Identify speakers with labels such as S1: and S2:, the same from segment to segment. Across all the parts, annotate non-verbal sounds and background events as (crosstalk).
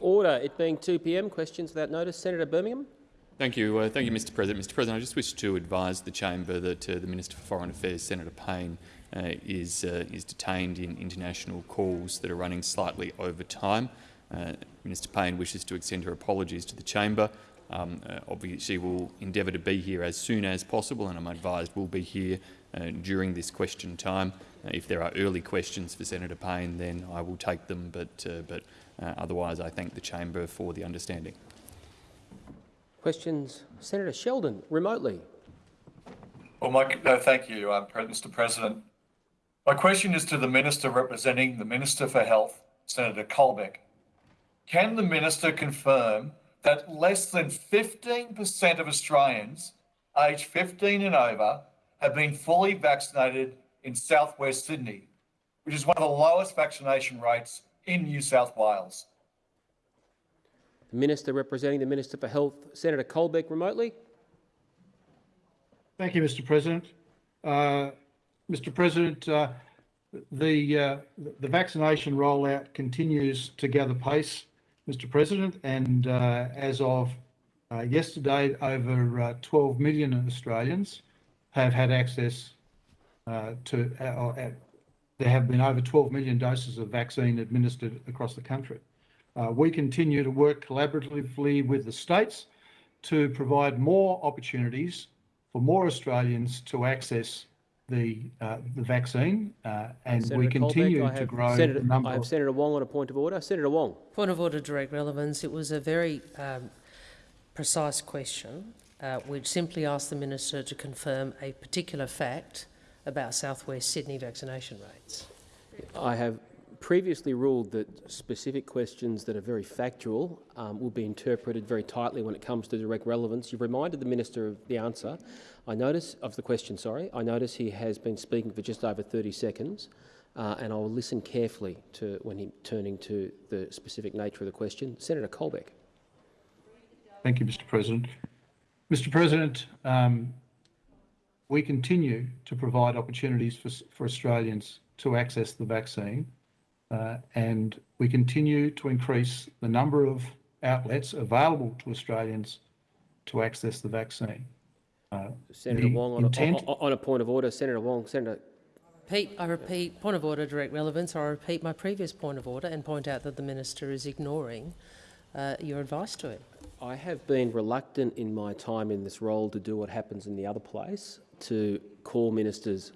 S1: Order. It being 2 p.m. Questions without notice. Senator Birmingham.
S2: Thank you. Uh, thank you, Mr President. Mr President, I just wish to advise the chamber that uh, the Minister for Foreign Affairs, Senator Payne, uh, is, uh, is detained in international calls that are running slightly over time. Uh, Minister Payne wishes to extend her apologies to the chamber. Um, uh, obviously, she will endeavour to be here as soon as possible, and I'm advised will be here Uh, during this question time. Uh, if there are early questions for Senator Payne, then I will take them, but, uh, but otherwise I thank the chamber for the understanding.
S1: Questions? Senator Sheldon, remotely.
S3: Well, my, no, thank you, um, Mr President. My question is to the Minister representing the Minister for Health, Senator Colbeck. Can the Minister confirm that less than 15% of Australians aged 15 and over have been fully vaccinated in southwest Sydney, which is one of the lowest vaccination rates in New South Wales?
S1: The Minister representing the Minister for Health, Senator Colbeck, remotely.
S4: Thank you, Mr President. Uh, Mr President, uh, the, uh, the vaccination rollout continues to gather pace, Mr President, and uh, as of uh, yesterday, over uh, 12 million Australians have had access to, there have been over 12 million doses of vaccine administered across the country. Uh, we continue to work collaboratively with the states to provide more opportunities for more Australians to access the uh, the vaccine, uh, and Senator we continue Colbeck, to grow
S1: Senator,
S4: the number.
S1: I have Senator Wong on a point of order. Senator Wong.
S5: Point of order, direct relevance. It was a very um, precise question, uh, which simply asked the minister to confirm a particular fact about Southwest Sydney vaccination rates.
S1: I have previously ruled that specific questions that are very factual um, will be interpreted very tightly when it comes to direct relevance. You've reminded the minister of the answer. I notice of the question. Sorry, I notice he has been speaking for just over 30 seconds, uh, and I will listen carefully to when he turning to the specific nature of the question. Senator Colbeck.
S4: Thank you, Mr. President. Mr. President, um, we continue to provide opportunities for, for Australians to access the vaccine uh, and we continue to increase the number of outlets available to Australians to access the vaccine.
S1: Uh, Senator Wong, on a, on a, point of order, Senator Wong, Senator.
S5: Pete, I repeat, point of order, direct relevance. I repeat my previous point of order and point out that the minister is ignoring uh, your advice to him.
S1: I have been reluctant in my time in this role to do what happens in the other place, to call ministers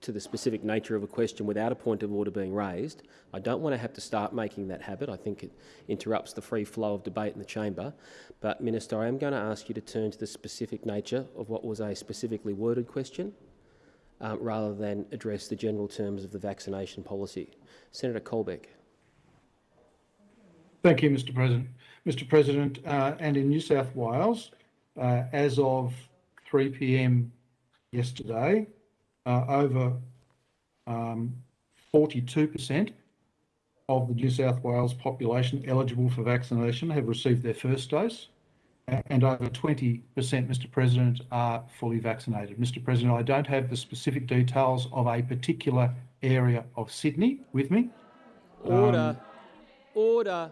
S1: to the specific nature of a question without a point of order being raised. I don't want to have to start making that habit. I think it interrupts the free flow of debate in the chamber. But, Minister, I am going to ask you to turn to the specific nature of what was a specifically worded question uh, rather than address the general terms of the vaccination policy. Senator Colbeck.
S4: Thank you, Mr President. Mr President, uh, and in New South Wales, uh, as of 3 p.m. yesterday, uh, over 42% um, of the New South Wales population eligible for vaccination have received their first dose, and over 20%, Mr President, are fully vaccinated. Mr President, I don't have the specific details of a particular area of Sydney with me.
S1: Order. Um, Order.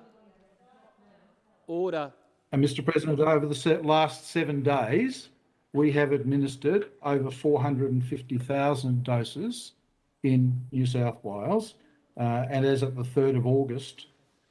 S1: Order.
S4: And Mr President, over the last seven days, we have administered over 450,000 doses in New South Wales, uh, and as of the 3rd of August,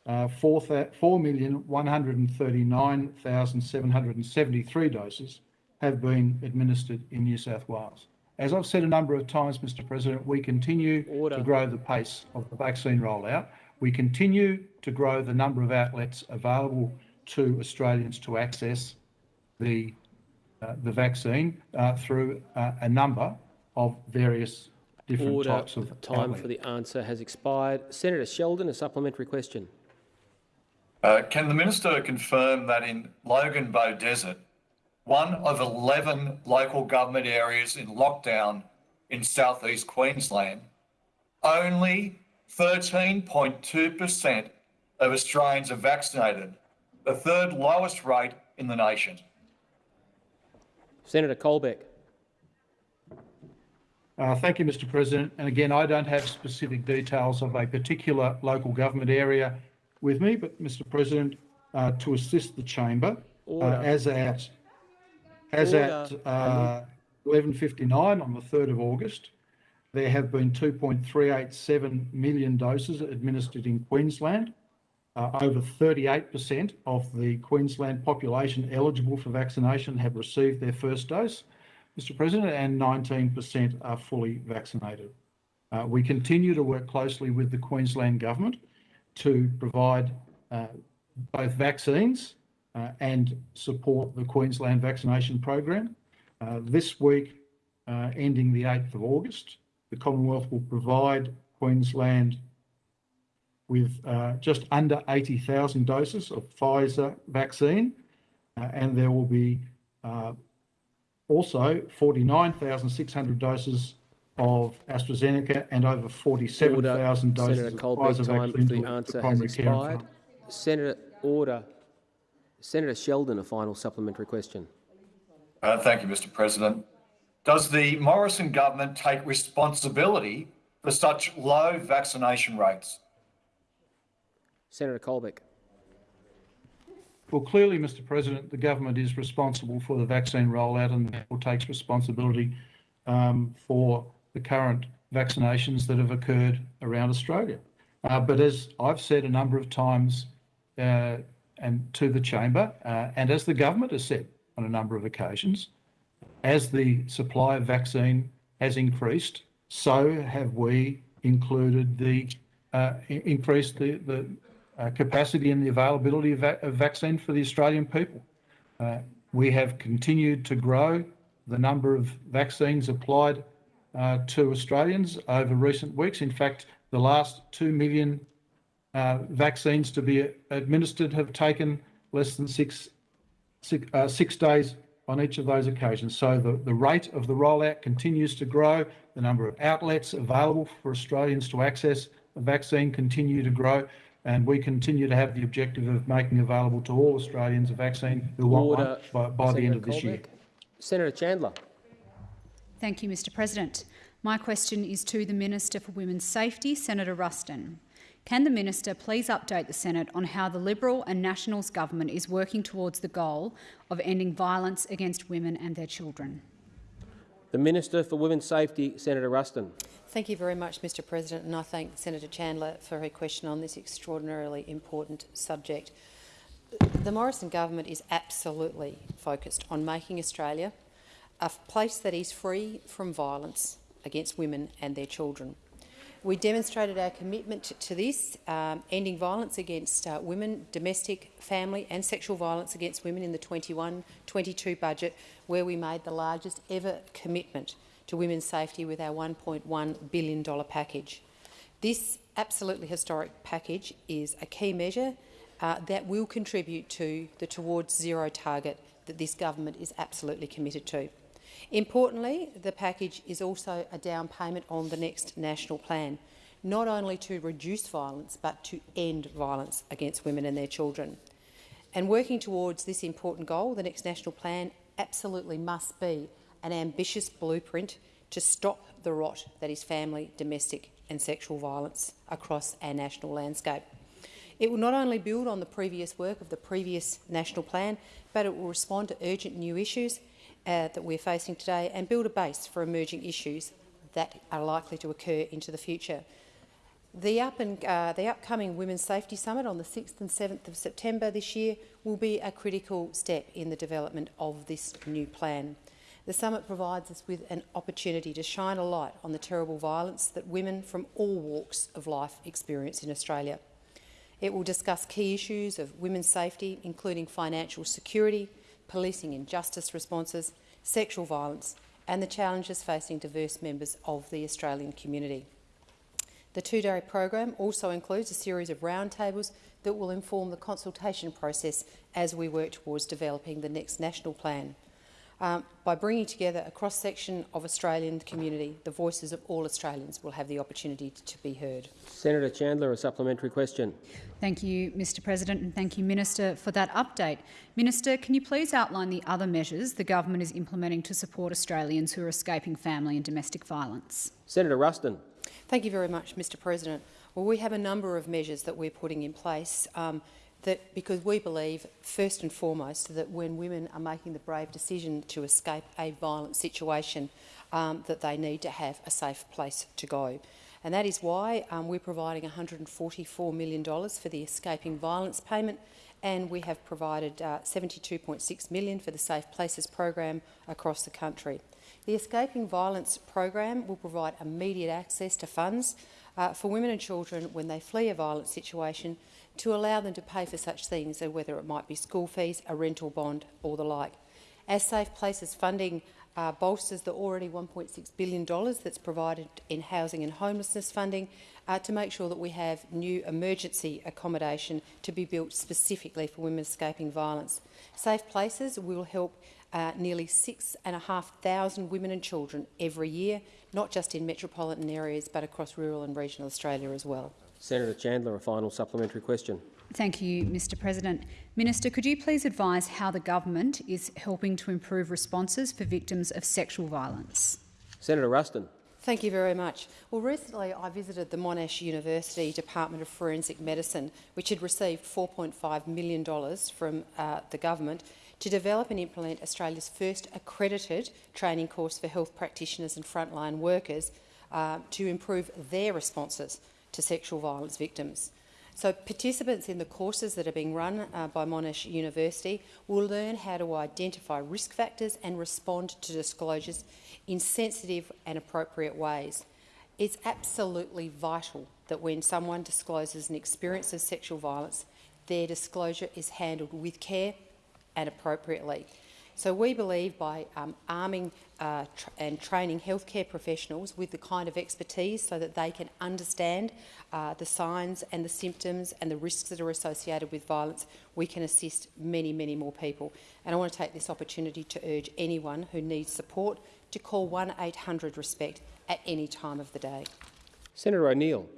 S4: uh, 4,139,773 doses have been administered in New South Wales. As I've said a number of times, Mr President, we continue Order. to grow the pace of the vaccine rollout. We continue to grow the number of outlets available to Australians to access the uh, the vaccine uh, through uh, a number of various different
S1: Order.
S4: types of
S1: time for the answer has expired. Senator Sheldon, a supplementary question.
S3: Uh, can the minister confirm that in Logan Beaudesert, one of 11 local government areas in lockdown in southeast Queensland, only 13.2% of Australians are vaccinated, the third lowest rate in the nation?
S1: Senator Colbeck.
S4: Uh, thank you, Mr President. And again, I don't have specific details of a particular local government area with me, but Mr President, uh, to assist the chamber, uh, as at, as
S1: Order.
S4: at uh, 11.59 on the 3rd of August, there have been 2.387 million doses administered in Queensland. Uh, over 38% of the Queensland population eligible for vaccination have received their first dose, Mr President, and 19% are fully vaccinated. Uh, we continue to work closely with the Queensland Government to provide uh, both vaccines uh, and support the Queensland vaccination program. Uh, this week, ending the 8th of August, the Commonwealth will provide Queensland with uh, just under 80,000 doses of Pfizer vaccine, uh, and there will be uh, also 49,600 doses of AstraZeneca and over 47,000 doses
S1: Senator
S4: of
S1: Colbeck,
S4: Pfizer
S1: time
S4: vaccine
S1: for the
S4: to
S1: answer has
S4: primary care
S1: expired. Senator, order. Senator Sheldon, a final supplementary question.
S3: Uh, thank you, Mr. President. Does the Morrison government take responsibility for such low vaccination rates?
S1: Senator Colbeck.
S4: Well, clearly, Mr President, the government is responsible for the vaccine rollout and therefore takes responsibility um, for the current vaccinations that have occurred around Australia. Uh, but as I've said a number of times uh, and to the chamber, uh, and as the government has said on a number of occasions, as the supply of vaccine has increased, so have we included the uh, increased the, the uh, capacity and the availability of, va- of vaccine for the Australian people. Uh, we have continued to grow the number of vaccines applied uh, to Australians over recent weeks. In fact, the last 2 million uh, vaccines to be administered have taken less than six, six, uh, six days on each of those occasions. So the, the rate of the rollout continues to grow. The number of outlets available for Australians to access a vaccine continue to grow. And we continue to have the objective of making available to all Australians a vaccine who want one by, by the end of
S1: Senator
S4: this year.
S1: Senator Chandler.
S6: Thank you, Mr President. My question is to the Minister for Women's Safety, Senator Ruston. Can the Minister please update the Senate on how the Liberal and Nationals government is working towards the goal of ending violence against women and their children?
S1: The Minister for Women's Safety, Senator Ruston.
S7: Thank you very much, Mr President, and I thank Senator Chandler for her question on this extraordinarily important subject. The Morrison government is absolutely focused on making Australia a place that is free from violence against women and their children. We demonstrated our commitment to- this, um, ending violence against uh, women, domestic, family and sexual violence against women in the 21-22 budget, where we made the largest ever commitment to women's safety with our $1.1 billion package. This absolutely historic package is a key measure uh, that will contribute to the towards zero target that this government is absolutely committed to. Importantly, the package is also a down payment on the next national plan, not only to reduce violence but to end violence against women and their children. And working towards this important goal, the next national plan absolutely must be an ambitious blueprint to stop the rot that is family, domestic and sexual violence across our national landscape. It will not only build on the previous work of the previous national plan, but it will respond to urgent new issues uh, that we're facing today and build a base for emerging issues that are likely to occur into the future. The, up and, uh, the upcoming Women's Safety Summit on the 6th and 7th of September this year will be a critical step in the development of this new plan. The summit provides us with an opportunity to shine a light on the terrible violence that women from all walks of life experience in Australia. It will discuss key issues of women's safety, including financial security, policing and justice responses, sexual violence and the challenges facing diverse members of the Australian community. The two-day program also includes a series of roundtables that will inform the consultation process as we work towards developing the next national plan. Um, by bringing together a cross-section of Australian community, the voices of all Australians will have the opportunity to be heard.
S1: Senator Chandler, a supplementary question.
S6: Thank you, Mr President, and thank you, Minister, for that update. Minister, can you please outline the other measures the government is implementing to support Australians who are escaping family and domestic violence?
S1: Senator Ruston.
S7: Thank you very much, Mr President. Well, we have a number of measures that we're putting in place um, that because we believe, first and foremost, that when women are making the brave decision to escape a violent situation, um, that they need to have a safe place to go. And that is why um, we're providing $144 million for the Escaping Violence payment and we have provided uh, 72.6 million for the Safe Places program across the country. The Escaping Violence program will provide immediate access to funds uh, for women and children when they flee a violent situation to allow them to pay for such things, uh, whether it might be school fees, a rental bond or the like. As Safe Places funding uh, bolsters the already $1.6 billion that's provided in housing and homelessness funding uh, to make sure that we have new emergency accommodation to be built specifically for women escaping violence. Safe Places will help uh, nearly 6,500 women and children every year, not just in metropolitan areas but across rural and regional Australia as well.
S1: Senator Chandler, a final supplementary question.
S6: Thank you, Mr President. Minister, could you please advise how the government is helping to improve responses for victims of sexual violence?
S1: Senator Ruston.
S7: Thank you very much. Well, recently I visited the Monash University Department of Forensic Medicine, which had received $4.5 million from uh, the government to develop and implement Australia's first accredited training course for health practitioners and frontline workers uh, to improve their responses to sexual violence victims. So participants in the courses that are being run uh, by Monash University will learn how to identify risk factors and respond to disclosures in sensitive and appropriate ways. It's absolutely vital that when someone discloses an experience of sexual violence, their disclosure is handled with care and appropriately. So we believe by um, arming uh, tr and training healthcare professionals with the kind of expertise so that they can understand uh, the signs and the symptoms and the risks that are associated with violence, we can assist many, many more people. And I want to take this opportunity to urge anyone who needs support to call 1-800-RESPECT at any time of the day.
S1: Senator O'Neill.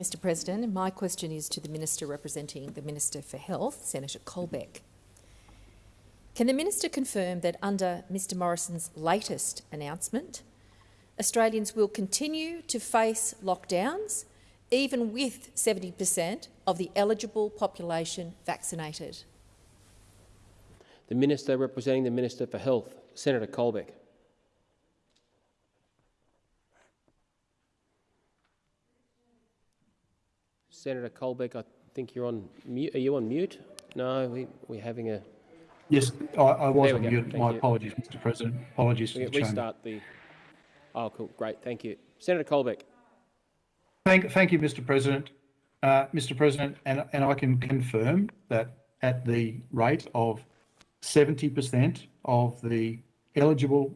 S8: Mr President, my question is to the Minister representing the Minister for Health, Senator Colbeck. Can the Minister confirm that under Mr Morrison's latest announcement, Australians will continue to face lockdowns even with 70 per cent of the eligible population vaccinated?
S1: The Minister representing the Minister for Health, Senator Colbeck. Senator Colbeck, I think you're on mute. Are you on mute? No, we, we're having a
S4: Yes, I, I was on mute. My
S1: you.
S4: apologies, Mr President. Apologies to
S1: we
S4: the
S1: can
S4: chamber.
S1: the. Oh, cool, great, thank you, Senator Colbeck.
S4: Thank, thank you, Mr President. Uh, Mr President, and, and I can confirm that at the rate of 70% of the eligible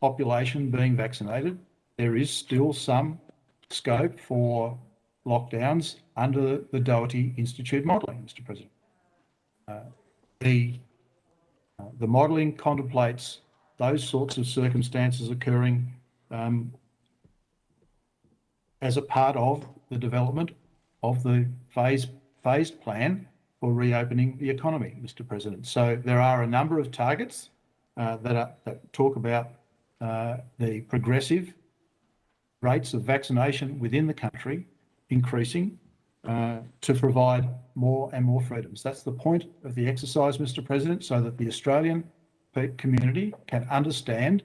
S4: population being vaccinated, there is still some scope for lockdowns under the Doherty Institute modelling, Mr President. Uh, the, the modelling contemplates those sorts of circumstances occurring um, as a part of the development of the phase, phased plan for reopening the economy, Mr President. So there are a number of targets uh, that, are, that talk about uh, the progressive rates of vaccination within the country increasing uh, to provide more and more freedoms. That's the point of the exercise, Mr President, so that the Australian community can understand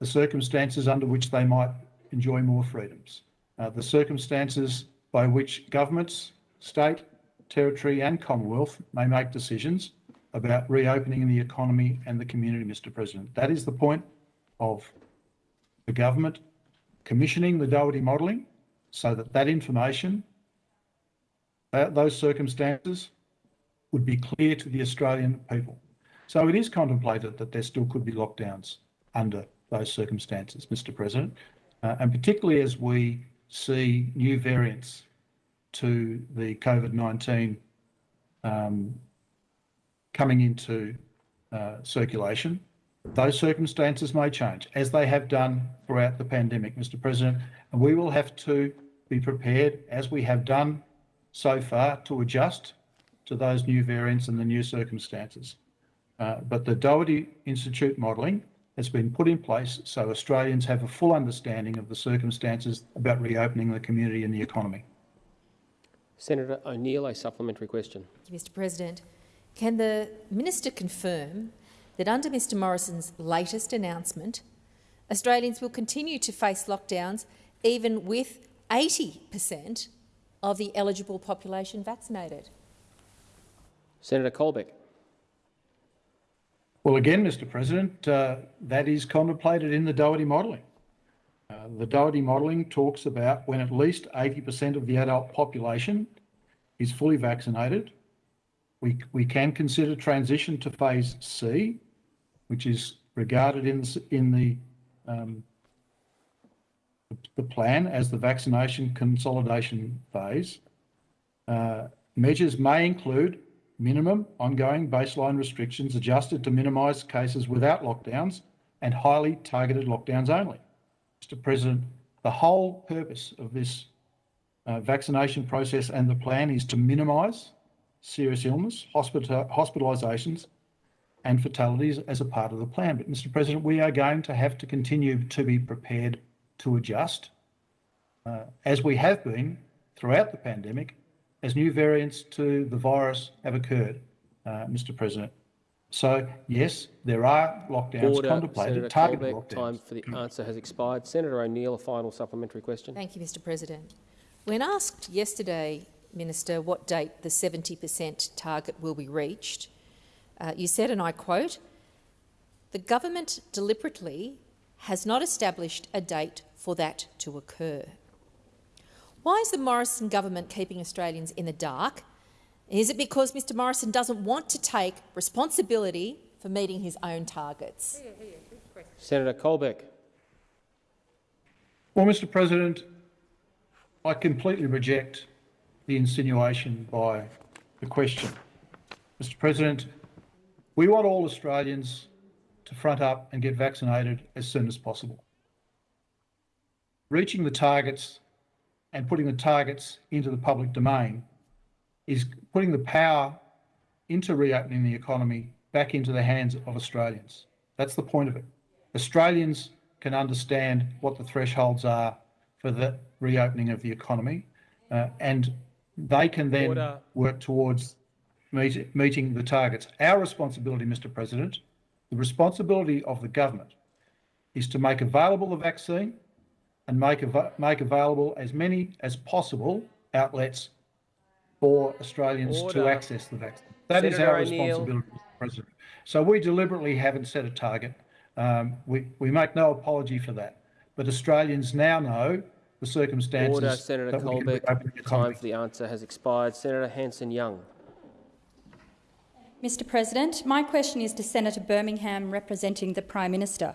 S4: the circumstances under which they might enjoy more freedoms. Uh, the circumstances by which governments, state, territory and Commonwealth may make decisions about reopening the economy and the community, Mr President. That is the point of the government commissioning the Doherty modelling so that that information, uh, those circumstances would be clear to the Australian people. So it is contemplated that there still could be lockdowns under those circumstances, Mr President, uh, and particularly as we see new variants to the COVID-19 um, coming into uh, circulation, those circumstances may change, as they have done throughout the pandemic, Mr President, and we will have to be prepared, as we have done so far, to adjust to those new variants and the new circumstances. Uh, but the Doherty Institute modelling has been put in place so Australians have a full understanding of the circumstances about reopening the community and the economy.
S1: Senator O'Neill, a supplementary question.
S8: Thank you, Mr President. Can the minister confirm that under Mr Morrison's latest announcement, Australians will continue to face lockdowns even with 80 per cent of the eligible population vaccinated?
S1: Senator Colbeck.
S4: Well, again, Mr President, uh, that is contemplated in the Doherty modelling. Uh, the Doherty modelling talks about when at least 80% of the adult population is fully vaccinated, we, we can consider transition to phase C, which is regarded in, in the, um, the plan as the vaccination consolidation phase. Uh, measures may include minimum ongoing baseline restrictions adjusted to minimise cases without lockdowns and highly targeted lockdowns only. Mr President, the whole purpose of this uh, vaccination process and the plan is to minimise serious illness, hospital, hospitalisations and fatalities as a part of the plan. But Mr President, we are going to have to continue to be prepared to adjust, uh, as we have been throughout the pandemic, as new variants to the virus have occurred, uh, Mr President. So, yes, there are lockdowns
S1: Order.
S4: contemplated,
S1: Senator
S4: targeted
S1: Colbeck,
S4: lockdowns.
S1: time for the answer has expired. Senator O'Neill, a final supplementary question.
S8: Thank you, Mr President. When asked yesterday, Minister, what date the 70 per cent target will be reached, uh, you said, and I quote, the government deliberately has not established a date for that to occur. Why is the Morrison government keeping Australians in the dark? Is it because Mr Morrison doesn't want to take responsibility for meeting his own targets?
S1: Senator Colbeck.
S4: Well, Mr President, I completely reject the insinuation by the question. Mr President, we want all Australians to front up and get vaccinated as soon as possible. Reaching the targets and putting the targets into the public domain is putting the power into reopening the economy back into the hands of Australians. That's the point of it. Australians can understand what the thresholds are for the reopening of the economy, uh, and they can then
S1: Order.
S4: work towards meet, meeting the targets. Our responsibility, Mr President, the responsibility of the government is to make available the vaccine and make, av- make available as many as possible outlets for Australians
S1: Order.
S4: to access the vaccine. That is
S1: Senator
S4: our responsibility, Mr President. So we deliberately haven't set a target. Um, we, we make no apology for that. But Australians now know the circumstances
S1: Order. Senator Colbeck.
S4: the
S1: Time for the answer has expired. Senator Hanson-Young.
S9: Mr President, my question is to Senator Birmingham representing the Prime Minister.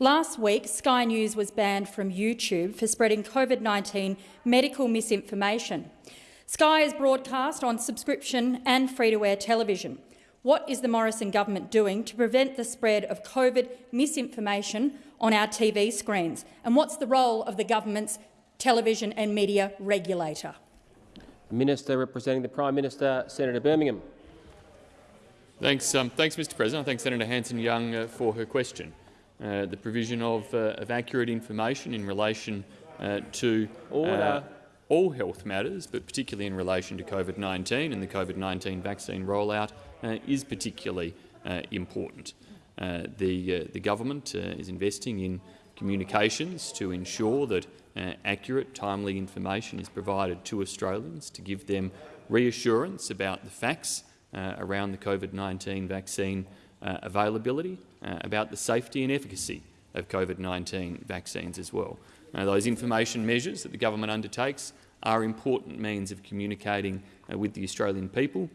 S9: Last week, Sky News was banned from YouTube for spreading COVID-19 medical misinformation. Sky is broadcast on subscription and free-to-air television. What is the Morrison government doing to prevent the spread of COVID misinformation on our TV screens? And what's the role of the government's television and media regulator?
S1: Minister representing the Prime Minister, Senator Birmingham.
S2: Thanks, um, thanks, Mr. President. I thank Senator Hanson-Young uh, for her question. Uh, the provision of, uh, of accurate information in relation uh, to uh, all health matters, but particularly in relation to COVID-19 and the COVID-19 vaccine rollout, uh, is particularly uh, important. Uh, the, uh, the government uh, is investing in communications to ensure that uh, accurate, timely information is provided to Australians to give them reassurance about the facts uh, around the COVID-19 vaccine uh, availability, uh, about the safety and efficacy of COVID-19 vaccines as well. Now, those information measures that the government undertakes are important means of communicating uh, with the Australian people,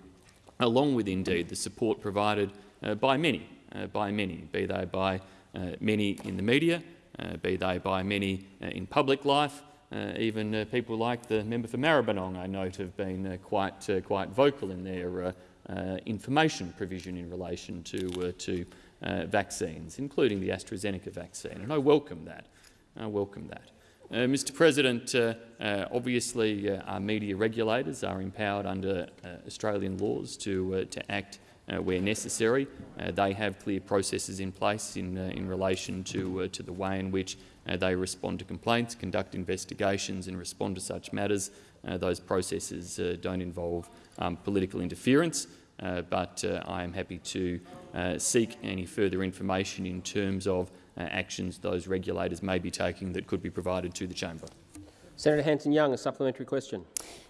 S2: along with indeed the support provided uh, by many, uh, by many, be they by uh, many in the media, uh, be they by many uh, in public life, uh, even uh, people like the member for Maribyrnong, I note, have been uh, quite, uh, quite vocal in their uh, uh, information provision in relation to, uh, to uh, vaccines, including the AstraZeneca vaccine, and I welcome that. I welcome that. Uh, Mr President, uh, uh, obviously uh, our media regulators are empowered under uh, Australian laws to, uh, to act uh, where necessary. Uh, they have clear processes in place in, uh, in relation to, uh, to the way in which uh, they respond to complaints, conduct investigations and respond to such matters. Uh, those processes don't involve um, political interference, but I am happy to seek any further information in terms of actions those regulators may be taking that could be provided to the chamber.
S1: Senator Hanson-Young, a supplementary question.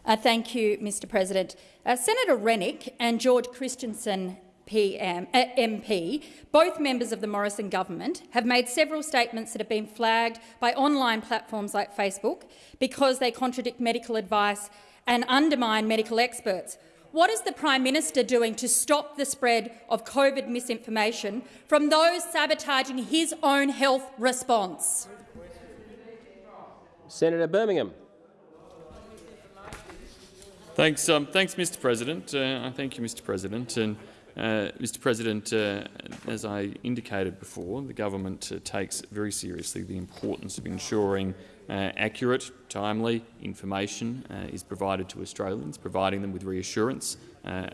S10: Uh, thank you, Mr President. Uh, Senator Rennick and George Christensen PM, uh, MP, both members of the Morrison government, have made several statements that have been flagged by online platforms like Facebook because they contradict medical advice and undermine medical experts. What is the Prime Minister doing to stop the spread of COVID misinformation from those sabotaging his own health response?
S1: Senator Birmingham.
S2: Thanks, um, thanks, Mr. President. Uh, thank you, Mr. President. And uh, Mr. President, uh, as I indicated before, the government uh, takes very seriously the importance of ensuring uh, accurate, timely information uh, is provided to Australians, providing them with reassurance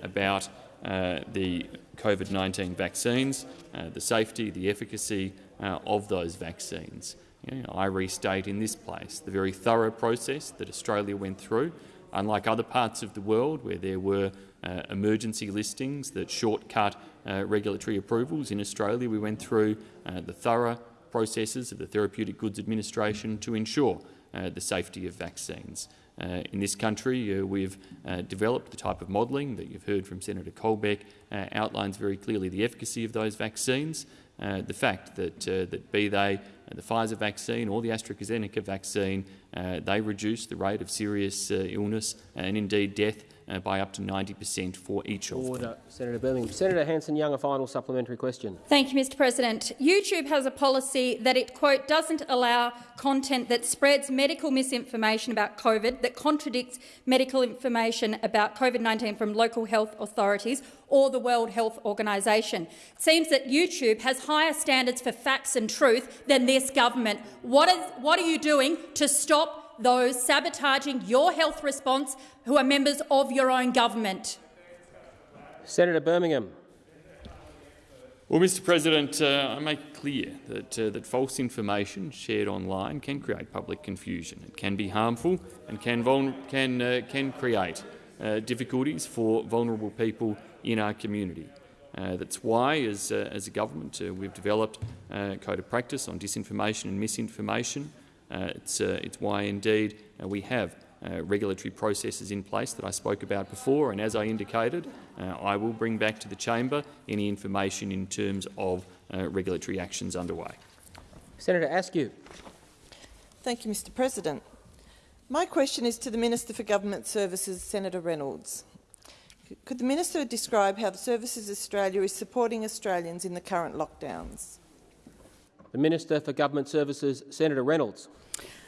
S2: about the COVID-19 vaccines, the safety, the efficacy of those vaccines. You know, I restate in this place the very thorough process that Australia went through. Unlike other parts of the world where there were uh, emergency listings that shortcut uh, regulatory approvals, in Australia we went through uh, the thorough processes of the Therapeutic Goods Administration to ensure uh, the safety of vaccines. Uh, in this country, uh, we've uh, developed the type of modelling that you've heard from Senator Colbeck uh, outlines very clearly the efficacy of those vaccines, uh, the fact that, that be they the Pfizer vaccine or the AstraZeneca vaccine, they reduce the rate of serious illness and indeed death uh, by up to 90 per cent for each
S1: Order.
S2: of them.
S1: Senator Birmingham. Senator Hanson-Young, a final supplementary question.
S10: Thank you, Mr President. YouTube has a policy that it, quote, doesn't allow content that spreads medical misinformation about COVID, that contradicts medical information about COVID-19 from local health authorities or the World Health Organization. It seems that YouTube has higher standards for facts and truth than this government. What, is, what are you doing to stop those sabotaging your health response who are members of your own government.
S1: Senator Birmingham.
S2: Well, Mr President, uh, I make clear that, uh, that false information shared online can create public confusion. It can be harmful and can, can, uh, can create uh, difficulties for vulnerable people in our community. Uh, that's why, as, uh, as a government, we've developed a code of practice on disinformation and misinformation. Uh, it's, uh, it's why, indeed, uh, we have regulatory processes in place that I spoke about before, and as I indicated, I will bring back to the chamber any information in terms of regulatory actions underway.
S1: Senator Askew.
S11: Thank you, Mr President. My question is to the Minister for Government Services, Senator Reynolds. Could the Minister describe how the Services Australia is supporting Australians in the current lockdowns?
S1: The Minister for Government Services, Senator Reynolds.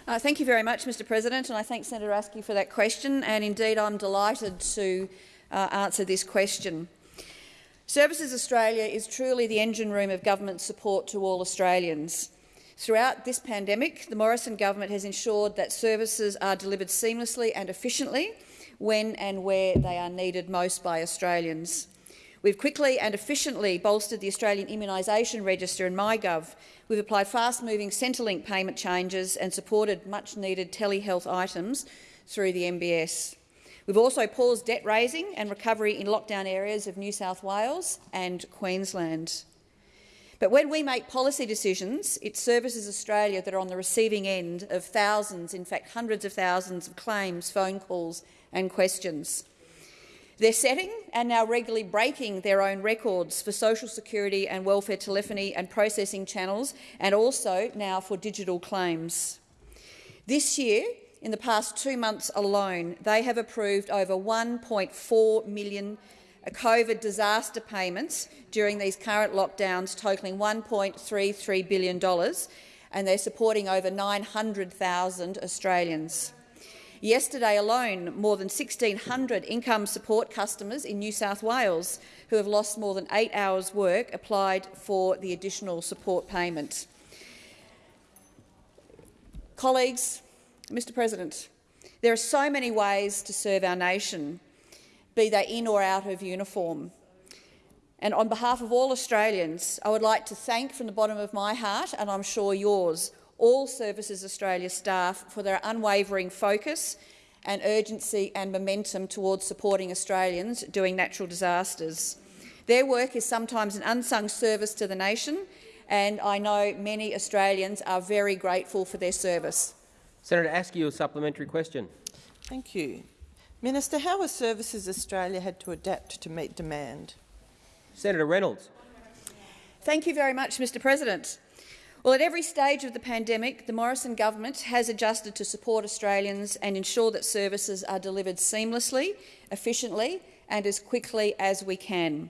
S12: Uh, thank you very much, Mr President, and I thank Senator Askew for that question. And indeed, I'm delighted to uh, answer this question. Services Australia is truly the engine room of government support to all Australians. Throughout this pandemic, the Morrison government has ensured that services are delivered seamlessly and efficiently when and where they are needed most by Australians. We've quickly and efficiently bolstered the Australian Immunisation Register and MyGov. We've applied fast-moving Centrelink payment changes and supported much-needed telehealth items through the MBS. We've also paused debt raising and recovery in lockdown areas of New South Wales and Queensland. But when we make policy decisions, it Services Australia that are on the receiving end of thousands, in fact hundreds of thousands of claims, phone calls and questions. They're setting and now regularly breaking their own records for social security and welfare telephony and processing channels and also now for digital claims. This year, in the past two months alone, they have approved over 1.4 million COVID disaster payments during these current lockdowns, totalling $1.33 billion, and they're supporting over 900,000 Australians. Yesterday alone, more than 1,600 income support customers in New South Wales who have lost more than eight hours' work applied for the additional support payment. Colleagues, Mr President, there are so many ways to serve our nation, be they in or out of uniform. And on behalf of all Australians, I would like to thank from the bottom of my heart, and I'm sure yours, all Services Australia staff for their unwavering focus and urgency and momentum towards supporting Australians during natural disasters. Their work is sometimes an unsung service to the nation, and I know many Australians are very grateful for their service.
S1: Senator Askew, a supplementary question.
S11: Thank you. Minister, how has Services Australia had to adapt to meet demand?
S1: Senator Reynolds.
S12: Thank you very much, Mr President. Well, at every stage of the pandemic, the Morrison government has adjusted to support Australians and ensure that services are delivered seamlessly, efficiently and as quickly as we can.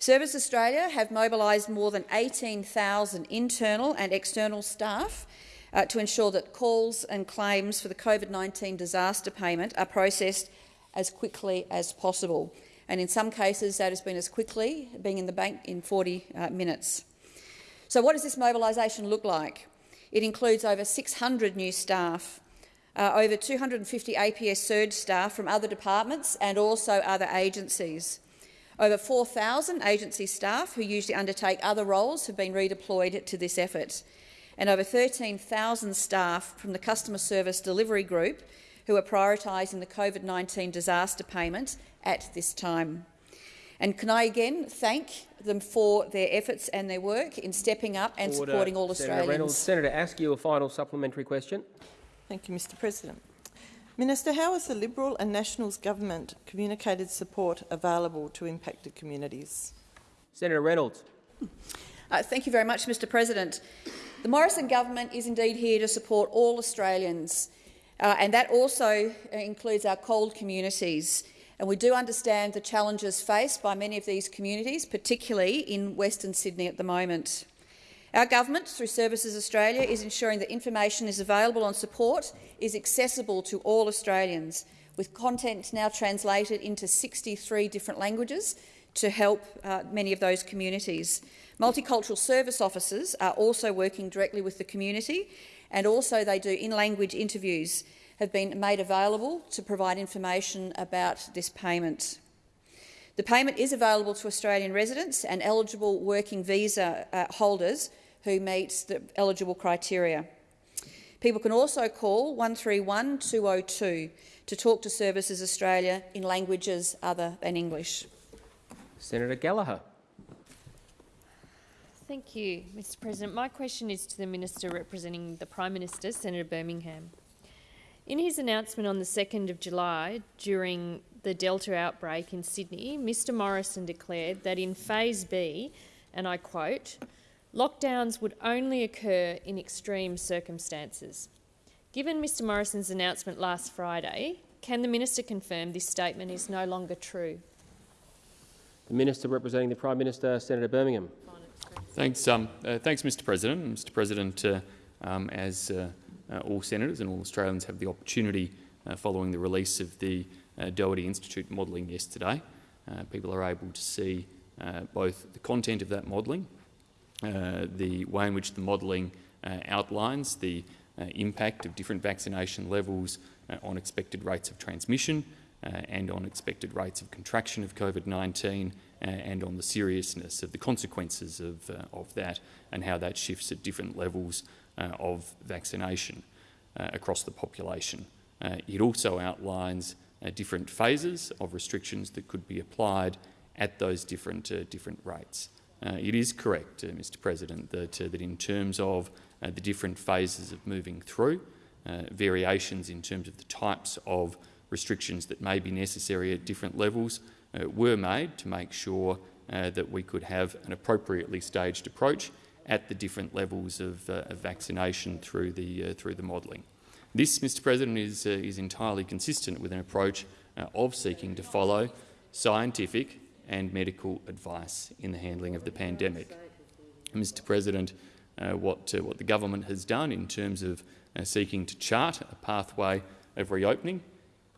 S12: Service Australia have mobilised more than 18,000 internal and external staff uh, to ensure that calls and claims for the COVID-19 disaster payment are processed as quickly as possible. And in some cases, that has been as quickly, being in the bank in 40 uh, minutes. So what does this mobilisation look like? It includes over 600 new staff, uh, over 250 APS surge staff from other departments and also other agencies. Over 4,000 agency staff who usually undertake other roles have been redeployed to this effort, and over 13,000 staff from the Customer Service Delivery Group who are prioritising the COVID-19 disaster payment at this time. And can I again thank them for their efforts and their work in stepping up and
S1: Order.
S12: supporting all Australians?
S1: Senator
S12: Australians.
S1: Reynolds. Senator Askew, a final supplementary question.
S11: Thank you, Mr President. Minister, how has the Liberal and Nationals government communicated support available to impacted communities?
S1: Senator Reynolds.
S12: Uh, thank you very much, Mr President. The Morrison government is indeed here to support all Australians, uh, and that also includes our CALD communities. And we do understand the challenges faced by many of these communities, particularly in Western Sydney at the moment. Our government, through Services Australia, is ensuring that information is available on support is accessible to all Australians, with content now translated into 63 different languages to help uh, many of those communities. Multicultural service officers are also working directly with the community, and also they do in-language interviews have been made available to provide information about this payment. The payment is available to Australian residents and eligible working visa uh, holders who meet the eligible criteria. People can also call 131 202 to talk to Services Australia in languages other than English.
S1: Senator Gallagher.
S13: Thank you, Mr President. My question is to the Minister representing the Prime Minister, Senator Birmingham. In his announcement on the 2nd of July, during the Delta outbreak in Sydney, Mr Morrison declared that in Phase B, and I quote, lockdowns would only occur in extreme circumstances. Given Mr Morrison's announcement last Friday, can the minister confirm this statement is no longer true?
S1: The Minister representing the Prime Minister, Senator Birmingham.
S2: Thanks, um, uh, thanks, Mr. President. Mr. President, uh, um, as uh, uh, all senators and all Australians have the opportunity uh, following the release of the uh, Doherty Institute modelling yesterday, people are able to see both the content of that modelling, the way in which the modelling outlines the impact of different vaccination levels on expected rates of transmission and on expected rates of contraction of COVID-19 and on the seriousness of the consequences of, uh, of that and how that shifts at different levels uh, Uh, of vaccination uh, across the population. Uh, it also outlines uh, different phases of restrictions that could be applied at those different, different rates. it is correct, Mr President, that, that in terms of the different phases of moving through, variations in terms of the types of restrictions that may be necessary at different levels uh, were made to make sure uh, that we could have an appropriately staged approach at the different levels of, uh, of vaccination through the, uh, through the modelling. This, Mr President, is, uh, is entirely consistent with an approach uh, of seeking to follow scientific and medical advice in the handling of the pandemic. Mr President, what, what the government has done in terms of seeking to chart a pathway of reopening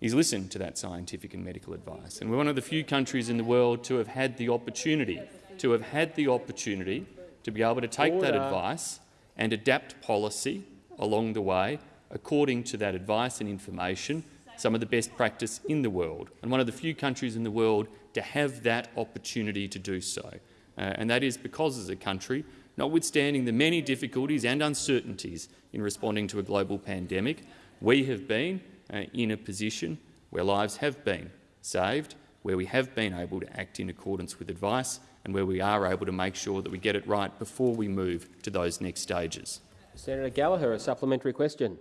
S2: is listen to that scientific and medical advice. And we're one of the few countries in the world to have had the opportunity, to have had the opportunity to be able to take Order. that advice and adapt policy along the way according to that advice and information some of the best practice in the world, and one of the few countries in the world to have that opportunity to do so. Uh, and that is because, as a country, notwithstanding the many difficulties and uncertainties in responding to a global pandemic, we have been uh, in a position where lives have been saved, where we have been able to act in accordance with advice and where we are able to make sure that we get it right before we move to those next stages.
S1: Senator Gallagher, a supplementary question.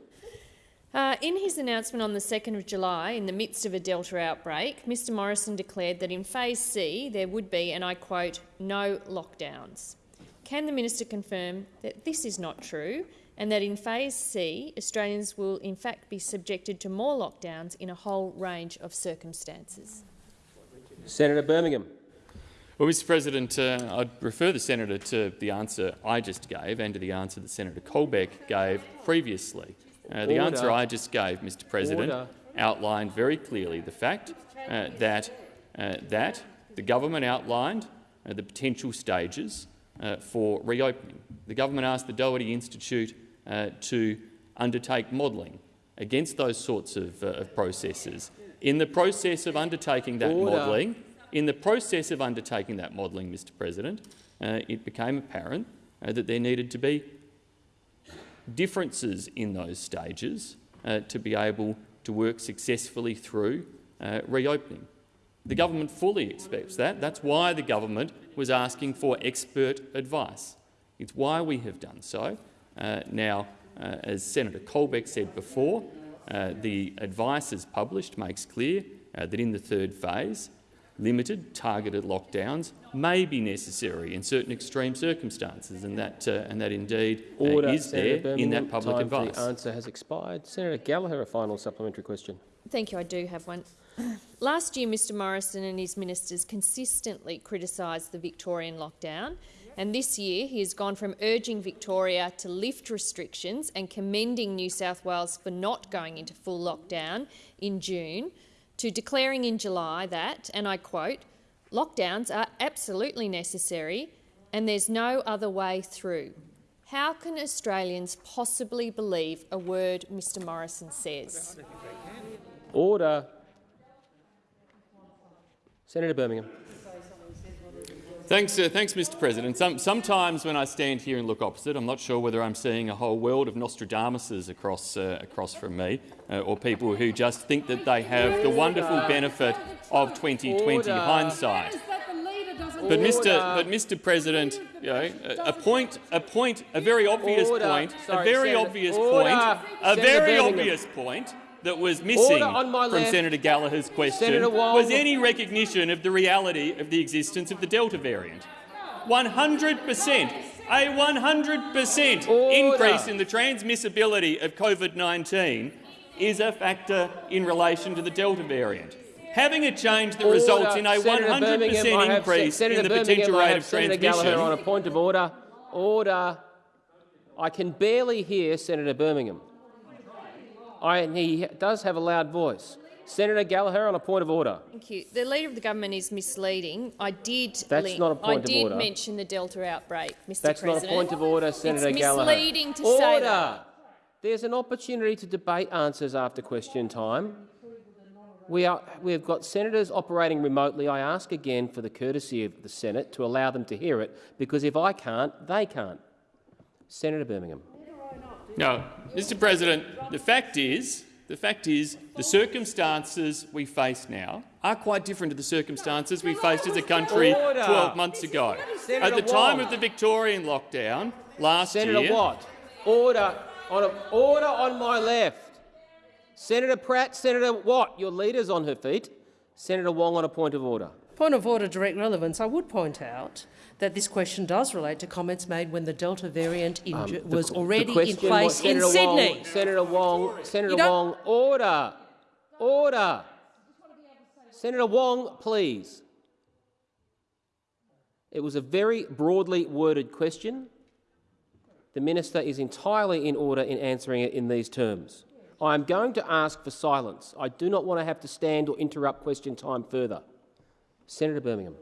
S13: Uh, in his announcement on the 2nd of July, in the midst of a Delta outbreak, Mr Morrison declared that in Phase C there would be, and I quote, no lockdowns. Can the minister confirm that this is not true and that in Phase C Australians will in fact be subjected to more lockdowns in a whole range of circumstances?
S1: Senator Birmingham.
S2: Well, Mr President, uh, I'd refer the senator to the answer I just gave and to the answer that Senator Colbeck gave previously. Uh, the answer I just gave, Mr President,
S1: Order.
S2: outlined very clearly the fact uh, that, uh, that the government outlined uh, the potential stages uh, for reopening. The government asked the Doherty Institute to undertake modelling against those sorts of, of processes. In the process of undertaking that
S1: Order.
S2: modelling, in the process of undertaking that modelling, Mr President, uh, it became apparent uh, that there needed to be differences in those stages uh, to be able to work successfully through uh, reopening. The government fully expects that. That's why the government was asking for expert advice. It's why we have done so. Uh, now, uh, as Senator Colbeck said before, the advice as published makes clear that in the third phase, limited, targeted lockdowns may be necessary in certain extreme circumstances, and that, uh, and that indeed uh, is
S1: Senator
S2: there in that public
S1: Time for
S2: advice.
S1: The answer has expired. Senator Gallagher, a final supplementary question.
S13: Thank you. I do have one. (clears throat) Last year, Mr Morrison and his ministers consistently criticised the Victorian lockdown, and this year he has gone from urging Victoria to lift restrictions and commending New South Wales for not going into full lockdown in June to declaring in July that, and I quote, lockdowns are absolutely necessary and there's no other way through. How can Australians possibly believe a word Mr Morrison says?
S1: Order. Senator Birmingham.
S2: Thanks, uh, thanks, Mr. President. Some, sometimes when I stand here and look opposite, I'm not sure whether I'm seeing a whole world of Nostradamuses across, uh, across from me, uh, or people who just think that they have the wonderful benefit of 2020
S1: Order.
S2: hindsight. But Mr. But Mr. President, you know, a, point, a point, a very obvious
S1: Order.
S2: point,
S1: Sorry,
S2: a very
S1: Senator-
S2: obvious
S1: Order.
S2: point, a very obvious point that was missing
S1: on my
S2: from
S1: left.
S2: Senator Gallagher's question
S1: Senator
S2: was any recognition of the reality of the existence of the Delta variant. 100 per cent, a 100 per cent increase in the transmissibility of COVID-19 is a factor in relation to the Delta variant. Having a change that results in a
S1: Senator
S2: 100 per cent increase in the
S1: Birmingham,
S2: potential rate of
S1: Senator Gallagher on a point of order. Order. I can barely hear Senator Birmingham. I, and he does have a loud voice. Senator Gallagher on a point of order.
S13: Thank you. The Leader of the Government is misleading. I did,
S1: That's not a point
S13: I
S1: of
S13: did
S1: order.
S13: mention the Delta outbreak, Mr
S1: That's
S13: President.
S1: not a point of order, Senator
S13: it's
S1: Gallagher.
S13: misleading to
S1: order.
S13: say that.
S1: There's an opportunity to debate answers after question time. We, are, we have got senators operating remotely. I ask again for the courtesy of the Senate to allow them to hear it, because if I can't, they can't. Senator Birmingham.
S2: No, Mr. President, the fact is, the fact is, the circumstances we face now are quite different to the circumstances we faced as a country 12 months ago. At the time of the Victorian lockdown last
S1: Senator
S2: year,
S1: Watt. Order on a, order on my left. Senator Pratt, Senator Watt, your leader's on her feet. Senator Wong on a point of order.
S5: Point of order, direct relevance. I would point out that this question does relate to comments made when the Delta variant
S1: Um, the-
S5: was already in place in
S1: Senator
S5: Sydney.
S1: Senator Wong, Senator Wong, order, order. Senator Wong, please. It was a very broadly worded question. The minister is entirely in order in answering it in these terms. I am going to ask for silence. I do not want to have to stand or interrupt question time further. Senator Birmingham.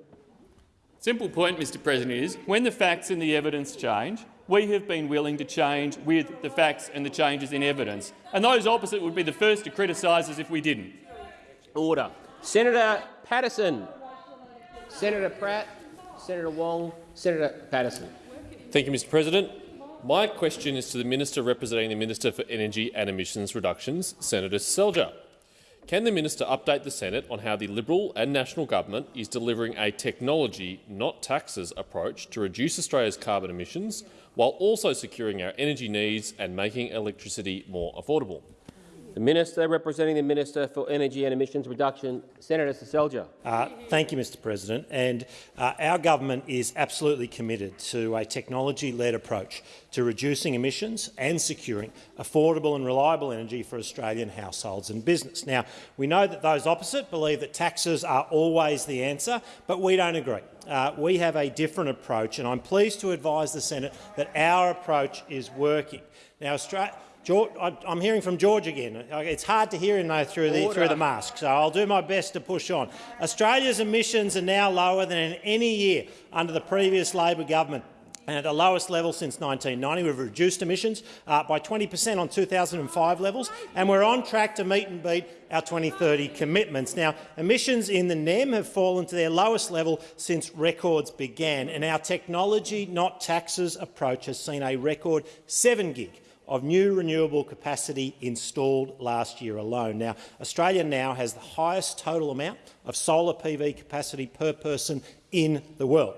S2: simple point, Mr. President, is when the facts and the evidence change, we have been willing to change with the facts and the changes in evidence. And those opposite would be the first to criticise us if we didn't.
S1: Order. Senator Patterson. Senator Pratt. Senator Wong. Senator Patterson.
S14: Thank you, Mr President. My question is to the Minister representing the Minister for Energy and Emissions Reductions, Senator Seselja. Can the minister update the Senate on how the Liberal and National Government is delivering a technology, not taxes, approach to reduce Australia's carbon emissions while also securing our energy needs and making electricity more affordable?
S1: The Minister representing the Minister for Energy and Emissions Reduction, Senator Seselja.
S15: Uh, thank you, Mr President. And uh, our government is absolutely committed to a technology-led approach to reducing emissions and securing affordable and reliable energy for Australian households and business. Now, we know that those opposite believe that taxes are always the answer, but we don't agree. Uh, we have a different approach, and I'm pleased to advise the Senate that our approach is working. Now, Australia George, I'm hearing from George again. It's hard to hear him though through the, through the mask, so I'll do my best to push on. Australia's emissions are now lower than in any year under the previous Labor government. And at the lowest level since 1990, we've reduced emissions uh, by 20 per cent on 2005 levels, and we're on track to meet and beat our 2030 commitments. Now, emissions in the NEM have fallen to their lowest level since records began, and our technology, not taxes approach has seen a record 7 gig of new renewable capacity installed last year alone. Now, Australia now has the highest total amount of solar PV capacity per person in the world.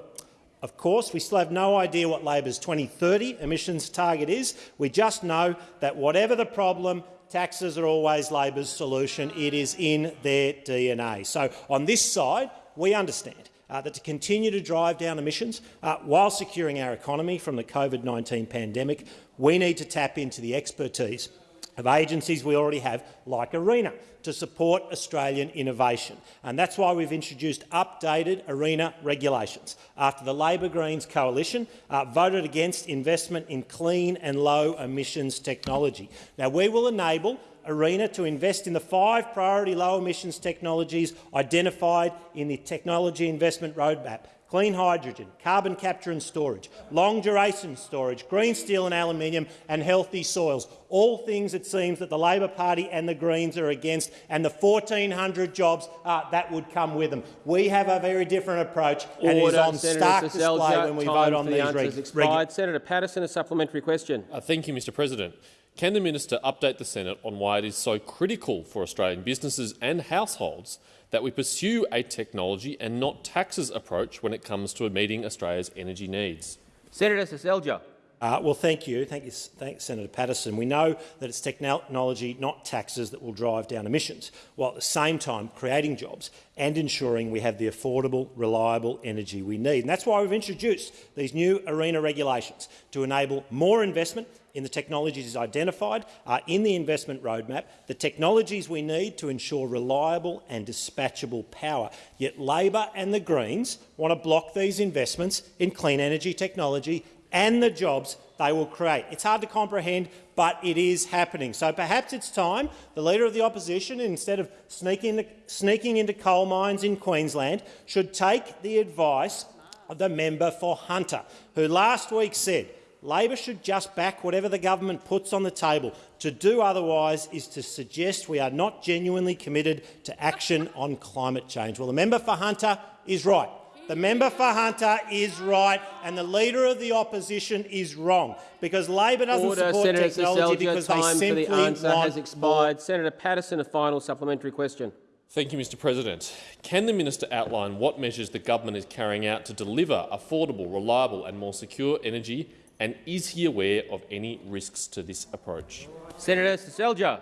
S15: Of course, we still have no idea what Labor's 2030 emissions target is. We just know that whatever the problem, taxes are always Labor's solution. It is in their DNA. So on this side, we understand uh, that to continue to drive down emissions uh, while securing our economy from the COVID-19 pandemic, we need to tap into the expertise of agencies we already have, like ARENA, to support Australian innovation. And that's why we've introduced updated ARENA regulations after the Labor Greens coalition uh, voted against investment in clean and low emissions technology. Now, we will enable ARENA to invest in the five priority low emissions technologies identified in the Technology Investment Roadmap clean hydrogen, carbon capture and storage, long-duration storage, green steel and aluminium and healthy soils, all things it seems that the Labor Party and the Greens are against, and the 1,400 jobs uh, that would come with them. We have a very different approach, and
S1: Order,
S15: it is on
S1: Senator
S15: stark
S1: Seselja,
S15: display when we vote on
S1: the
S15: these
S1: answers expired. Senator Patterson, a supplementary question.
S14: Uh, thank you, Mr President. Can the minister update the Senate on why it is so critical for Australian businesses and households that we pursue a technology and not taxes approach when it comes to meeting Australia's energy needs.
S1: Senator Seselja.
S15: Uh, well, thank you. Thank you, thanks, Senator Patterson. We know that it's technology, not taxes, that will drive down emissions, while at the same time creating jobs and ensuring we have the affordable, reliable energy we need. And that's why we've introduced these new ARENA regulations to enable more investment in the technologies identified in the investment roadmap, the technologies we need to ensure reliable and dispatchable power. Yet Labor and the Greens want to block these investments in clean energy technology and the jobs they will create. It's hard to comprehend, but it is happening. So perhaps it's time the Leader of the Opposition, instead of sneaking sneaking into coal mines in Queensland, should take the advice of the member for Hunter, who last week said Labor should just back whatever the government puts on the table. To do otherwise is to suggest we are not genuinely committed to action on climate change. Well, the member for Hunter is right. The member for Hunter is right, and the Leader of the Opposition is wrong, because Labor doesn't
S1: Order,
S15: support
S1: Senator
S15: technology
S1: Seselja,
S15: because
S1: time
S15: they simply
S1: for the answer
S15: want
S1: has expired. Senator Patterson, a final supplementary question.
S14: Thank you, Mr President. Can the minister outline what measures the government is carrying out to deliver affordable, reliable and more secure energy and is he aware of any risks to this approach?
S1: Senator Seselja.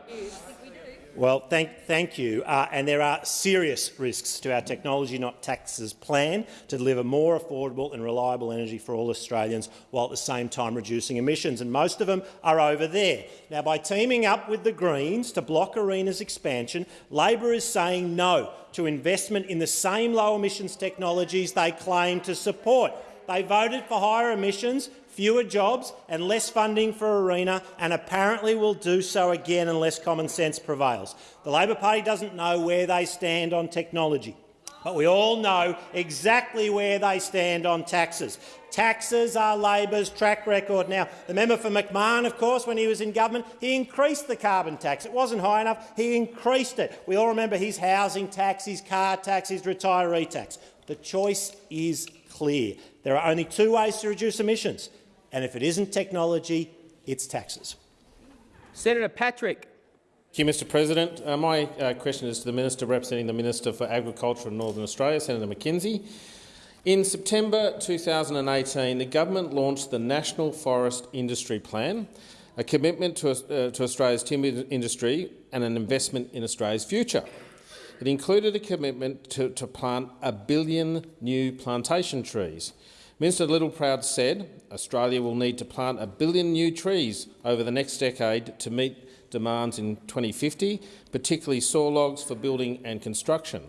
S15: Well, thank, thank you. Uh, and there are serious risks to our technology not taxes plan to deliver more affordable and reliable energy for all Australians while at the same time reducing emissions, and most of them are over there. Now, by teaming up with the Greens to block ARENA's expansion, Labor is saying no to investment in the same low emissions technologies they claim to support. They voted for higher emissions fewer jobs and less funding for ARENA, and apparently will do so again unless common sense prevails. The Labor Party doesn't know where they stand on technology. but we all know exactly where they stand on taxes. Taxes are Labor's track record. Now, the member for McMahon, of course, when he was in government, he increased the carbon tax. It wasn't high enough. He increased it. We all remember his housing tax, his car tax, his retiree tax. The choice is clear. There are only two ways to reduce emissions, and if it isn't technology, it's taxes.
S1: Senator Patrick.
S16: Thank you, Mr President. Uh, my uh, question is to the Minister representing the Minister for Agriculture in Northern Australia, Senator McKenzie. In September 2018, the government launched the National Forest Industry Plan, a commitment to, uh, to Australia's timber industry and an investment in Australia's future. It included a commitment to, to plant a billion new plantation trees. Minister Littleproud said Australia will need to plant a billion new trees over the next decade to meet demands in 2050, particularly saw logs for building and construction.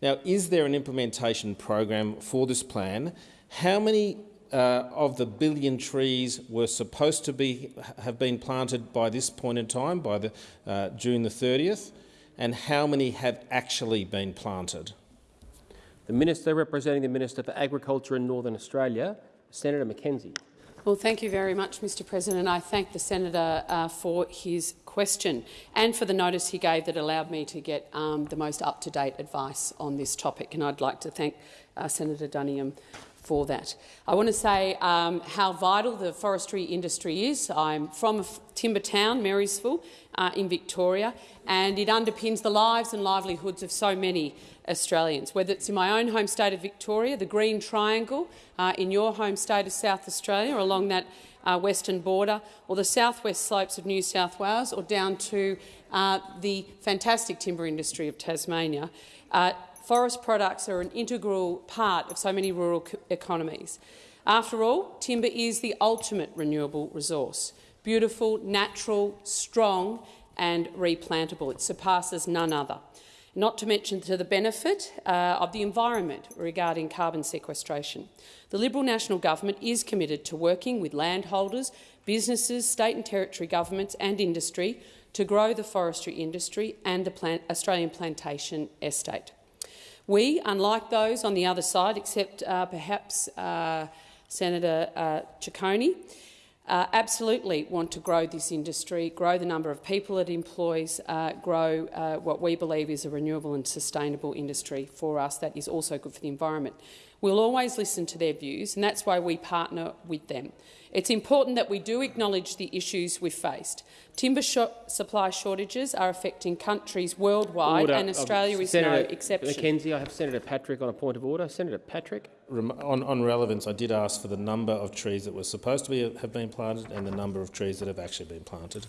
S16: Now, is there an implementation program for this plan? How many uh, of the billion trees were supposed to be have been planted by this point in time, by the, uh, June the 30th, and how many have actually been planted?
S1: The Minister representing the Minister for Agriculture in Northern Australia, Senator McKenzie.
S17: Well, thank you very much, Mr President. I thank the senator uh, for his question and for the notice he gave that allowed me to get um, the most up-to-date advice on this topic. And I'd like to thank uh, Senator Duniam for that. I want to say um, how vital the forestry industry is. I'm from a timber town, Marysville, uh, in Victoria, and it underpins the lives and livelihoods of so many Australians, whether it's in my own home state of Victoria, the Green Triangle, uh, in your home state of South Australia, or along that uh, western border, or the southwest slopes of New South Wales, or down to uh, the fantastic timber industry of Tasmania. Uh, forest products are an integral part of so many rural economies. After all, timber is the ultimate renewable resource. Beautiful, natural, strong and replantable. It surpasses none other not to mention to the benefit uh, of the environment regarding carbon sequestration. The Liberal National Government is committed to working with landholders, businesses, state and territory governments and industry to grow the forestry industry and the plant Australian plantation estate. We, unlike those on the other side, except uh, perhaps uh, Senator uh, Ciccone, uh, absolutely want to grow this industry, grow the number of people it employs, uh, grow uh, what we believe is a renewable and sustainable industry for us that is also good for the environment. We'll always listen to their views, and that's why we partner with them. It's important that we do acknowledge the issues we've faced. Timber sh supply shortages are affecting countries worldwide,
S1: order.
S17: and Australia
S1: um,
S17: is
S1: Senator
S17: no exception.
S1: McKenzie, I have Senator Patrick on a point of order. Senator Patrick.
S16: On, on, relevance, I did ask for the number of trees that were supposed to be, have been planted and the number of trees that have actually been planted.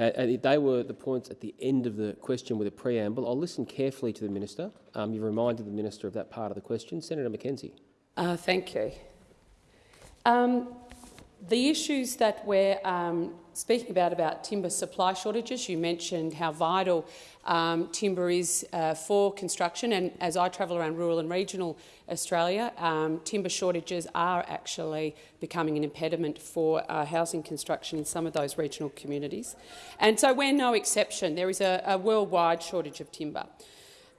S1: Uh, they were the points at the end of the question with a preamble. I'll listen carefully to the minister. Um, you reminded the minister of that part of the question. Senator McKenzie.
S17: Uh, thank you. Um, the issues that we're um, speaking about, about timber supply shortages, you mentioned how vital um, timber is uh, for construction, and as I travel around rural and regional Australia, um, timber shortages are actually becoming an impediment for uh, housing construction in some of those regional communities. And so we're no exception. There is a, a worldwide shortage of timber.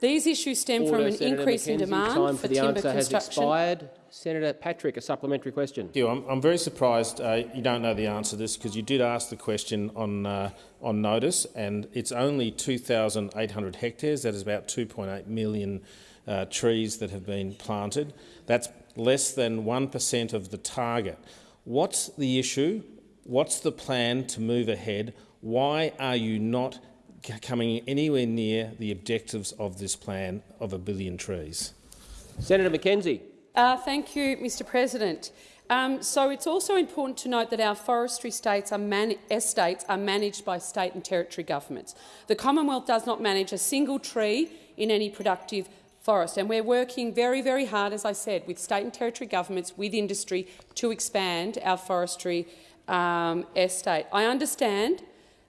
S17: These issues stem
S1: Order,
S17: from an
S1: Senator
S17: increase
S1: McKenzie.
S17: in demand
S1: Time
S17: for,
S1: for the
S17: timber
S1: answer
S17: construction.
S1: has expired. Senator Patrick, a supplementary question.
S16: Thank you. I'm, I'm very surprised uh, you don't know the answer to this because you did ask the question on, uh, on notice and it's only 2,800 hectares. That is about 2.8 million uh, trees that have been planted. That's less than 1% of the target. What's the issue? What's the plan to move ahead? Why are you not coming anywhere near the objectives of this plan of a billion trees?
S1: Senator McKenzie.
S17: Uh, thank you, Mr President. Um, so it's also important to note that our forestry states are estates are managed by state and territory governments. The Commonwealth does not manage a single tree in any productive forest, and we're working very, very hard, as I said, with state and territory governments, with industry, to expand our forestry um, estate. I understand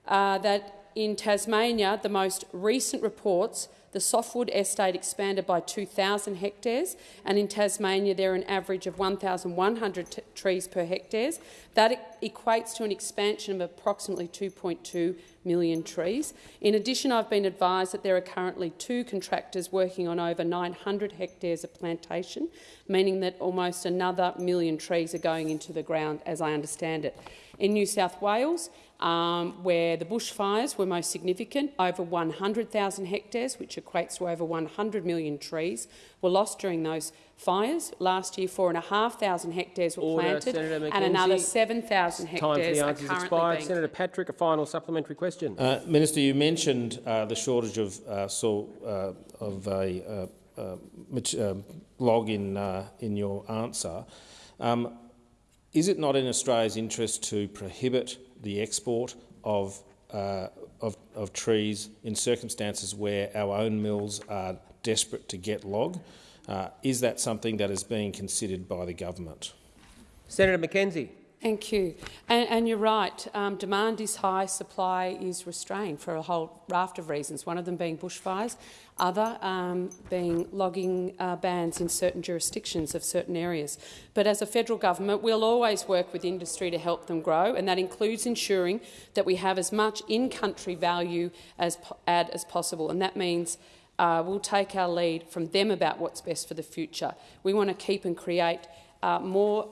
S17: uh, that in Tasmania, the most recent reports the softwood estate expanded by 2,000 hectares, and in Tasmania there are an average of 1,100 trees per hectare. That equates to an expansion of approximately 2.2 million trees. In addition, I've been advised that there are currently two contractors working on over 900 hectares of plantation, meaning that almost another million trees are going into the ground, as I understand it. In New South Wales, um, where the bushfires were most significant, over 100,000 hectares, which equates to over 100 million trees, were lost during those fires. Last year, 4,500 hectares were
S1: Order,
S17: planted and another
S1: McKenzie.
S17: 7,000
S1: Time for
S17: hectares
S1: the
S17: are
S1: answers
S17: currently
S1: expired.
S17: being
S1: Senator Patrick, a final supplementary question.
S18: Uh, Minister, you mentioned uh, the shortage of uh, soil, uh, of a uh, uh, log in uh, in your answer. Um, is it not in Australia's interest to prohibit the export of, uh, of, of trees in circumstances where our own mills are desperate to get log? Uh, is that something that is being considered by the government?
S1: Senator McKenzie.
S17: Thank you. And, and you're right, um, demand is high, supply is restrained for a whole raft of reasons, one of them being bushfires, other um, being logging uh, bans in certain jurisdictions of certain areas. But as a federal government, we'll always work with industry to help them grow, and that includes ensuring that we have as much in-country value as add as possible, and that means uh, we'll take our lead from them about what's best for the future. We want to keep and create uh, more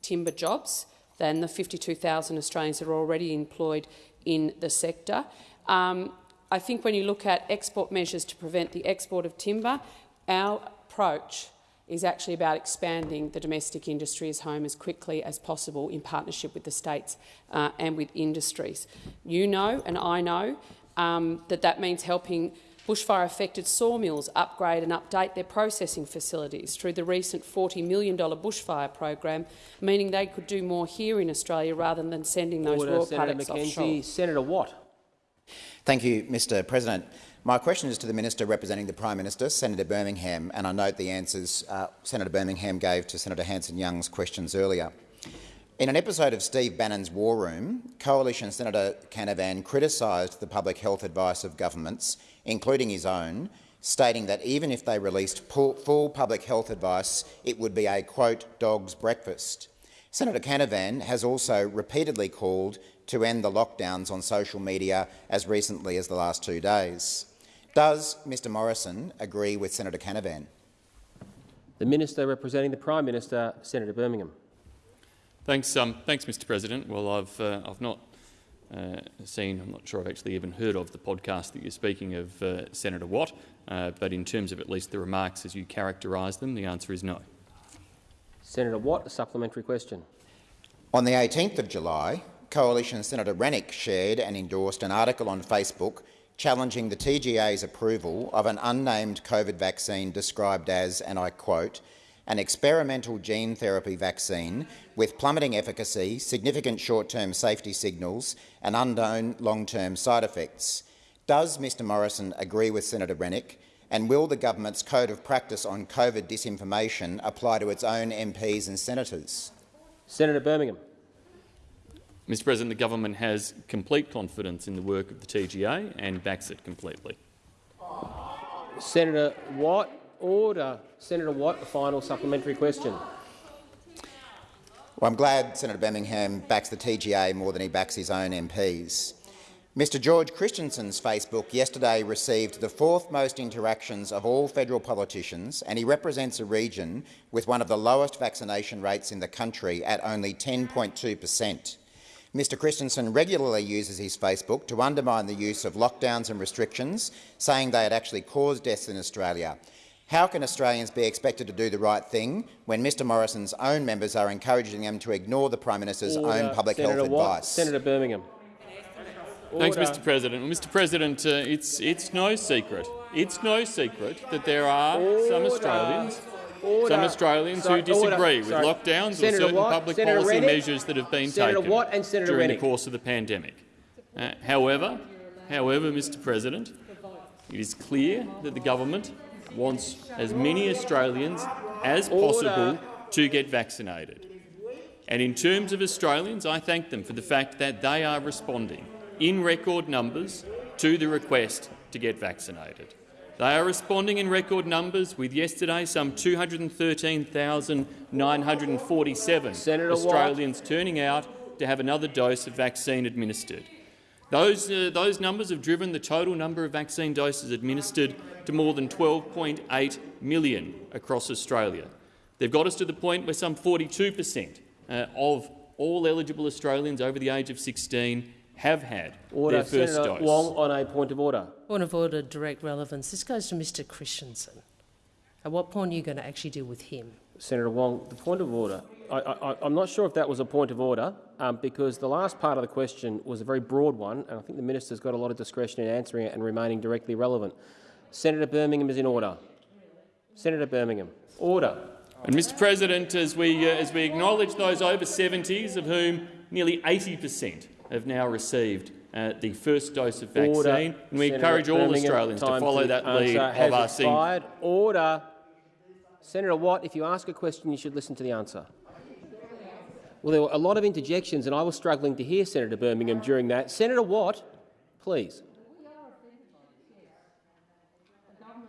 S17: timber jobs than the 52,000 Australians that are already employed in the sector. Um, I think when you look at export measures to prevent the export of timber, our approach is actually about expanding the domestic industry as home as quickly as possible in partnership with the states uh, and with industries. You know and I know um, that that means helping bushfire-affected sawmills upgrade and update their processing facilities through the recent $40 million bushfire program, meaning they could do more here in Australia rather than sending those
S1: Order,
S17: raw
S1: Senator
S17: products
S1: McKenzie.
S17: offshore.
S1: Senator Watt.
S19: Thank you, Mr President. My question is to the Minister representing the Prime Minister, Senator Birmingham, and I note the answers uh, Senator Birmingham gave to Senator Hanson-Young's questions earlier. In an episode of Steve Bannon's War Room, Coalition Senator Canavan criticised the public health advice of governments, including his own, stating that even if they released full public health advice, it would be a, quote, dog's breakfast. Senator Canavan has also repeatedly called to end the lockdowns on social media as recently as the last two days. Does Mr Morrison agree with Senator Canavan?
S1: The Minister representing the Prime Minister, Senator Birmingham.
S2: Thanks, um, thanks, Mr. President. Well, I've uh, I've not uh, seen. I'm not sure I've actually even heard of the podcast that you're speaking of, uh, Senator Watt. Uh, but in terms of at least the remarks as you characterise them, the answer is no.
S1: Senator Watt, a supplementary question.
S19: On the 18th of July, Coalition Senator Rennick shared and endorsed an article on Facebook challenging the TGA's approval of an unnamed COVID vaccine described as, and I quote, an experimental gene therapy vaccine with plummeting efficacy, significant short-term safety signals and unknown long-term side effects. Does Mr Morrison agree with Senator Rennick and will the government's code of practice on COVID disinformation apply to its own MPs and senators?
S1: Senator Birmingham.
S2: Mr President, the government has complete confidence in the work of the TGA and backs it completely.
S1: Senator Watt, order. Senator Watt, a final supplementary question.
S19: Well, I'm glad Senator Birmingham backs the TGA more than he backs his own MPs. Mr George Christensen's Facebook yesterday received the fourth most interactions of all federal politicians, and he represents a region with one of the lowest vaccination rates in the country at only 10.2 per cent. Mr Christensen regularly uses his Facebook to undermine the use of lockdowns and restrictions, saying they had actually caused deaths in Australia. How can Australians be expected to do the right thing when Mr Morrison's own members are encouraging them to ignore the Prime Minister's
S1: Order.
S19: own public
S1: Senator
S19: health
S1: Watt,
S19: advice?
S1: Senator Birmingham.
S2: Thanks, Mr President. Well, Mr President, uh, it's, it's no secret. It's no secret that there are some Australians
S1: Order.
S2: some Australians
S1: Sorry,
S2: who disagree
S1: order.
S2: with
S1: Sorry.
S2: lockdowns
S1: Senator
S2: or certain
S1: Watt,
S2: public
S1: Senator
S2: policy
S1: Rennick,
S2: measures that have been
S1: Senator
S2: taken
S1: Watt and Senator
S2: during
S1: Rennick.
S2: the course of the pandemic. Uh, however, however, Mr President, it is clear that the government wants as many Australians as possible to get vaccinated. And in terms of Australians, I thank them for the fact that they are responding in record numbers to the request to get vaccinated. They are responding in record numbers, with yesterday some 213,947
S1: Senator Watt.
S2: Australians turning out to have another dose of vaccine administered. Those, uh, those numbers have driven the total number of vaccine doses administered to more than 12.8 million across Australia. They've got us to the point where some 42 per cent uh, of all eligible Australians over the age of 16 have had
S1: Order.
S2: their first
S1: Senator
S2: dose.
S1: Wong on a point of order.
S5: Point of order, direct relevance. This goes to Mr Christensen. At what point are you going to actually deal with him?
S1: Senator Wong, the point of order. I, I, I'm not sure if that was a point of order, um, because the last part of the question was a very broad one, and I think the minister's got a lot of discretion in answering it and remaining directly relevant. Senator Birmingham is in order. Senator Birmingham, order.
S2: And, Mr President, as we, uh, as we acknowledge those over 70s, of whom nearly 80 per cent have now received uh, the first dose of vaccine,
S1: Order.
S2: and we
S1: Senator
S2: encourage all
S1: Birmingham,
S2: Australians to follow that lead of our
S1: expired. Order. Senator Watt, if you ask a question, you should listen to the answer. Well, there were a lot of interjections, and I was struggling to hear Senator Birmingham during that. Senator Watt, please.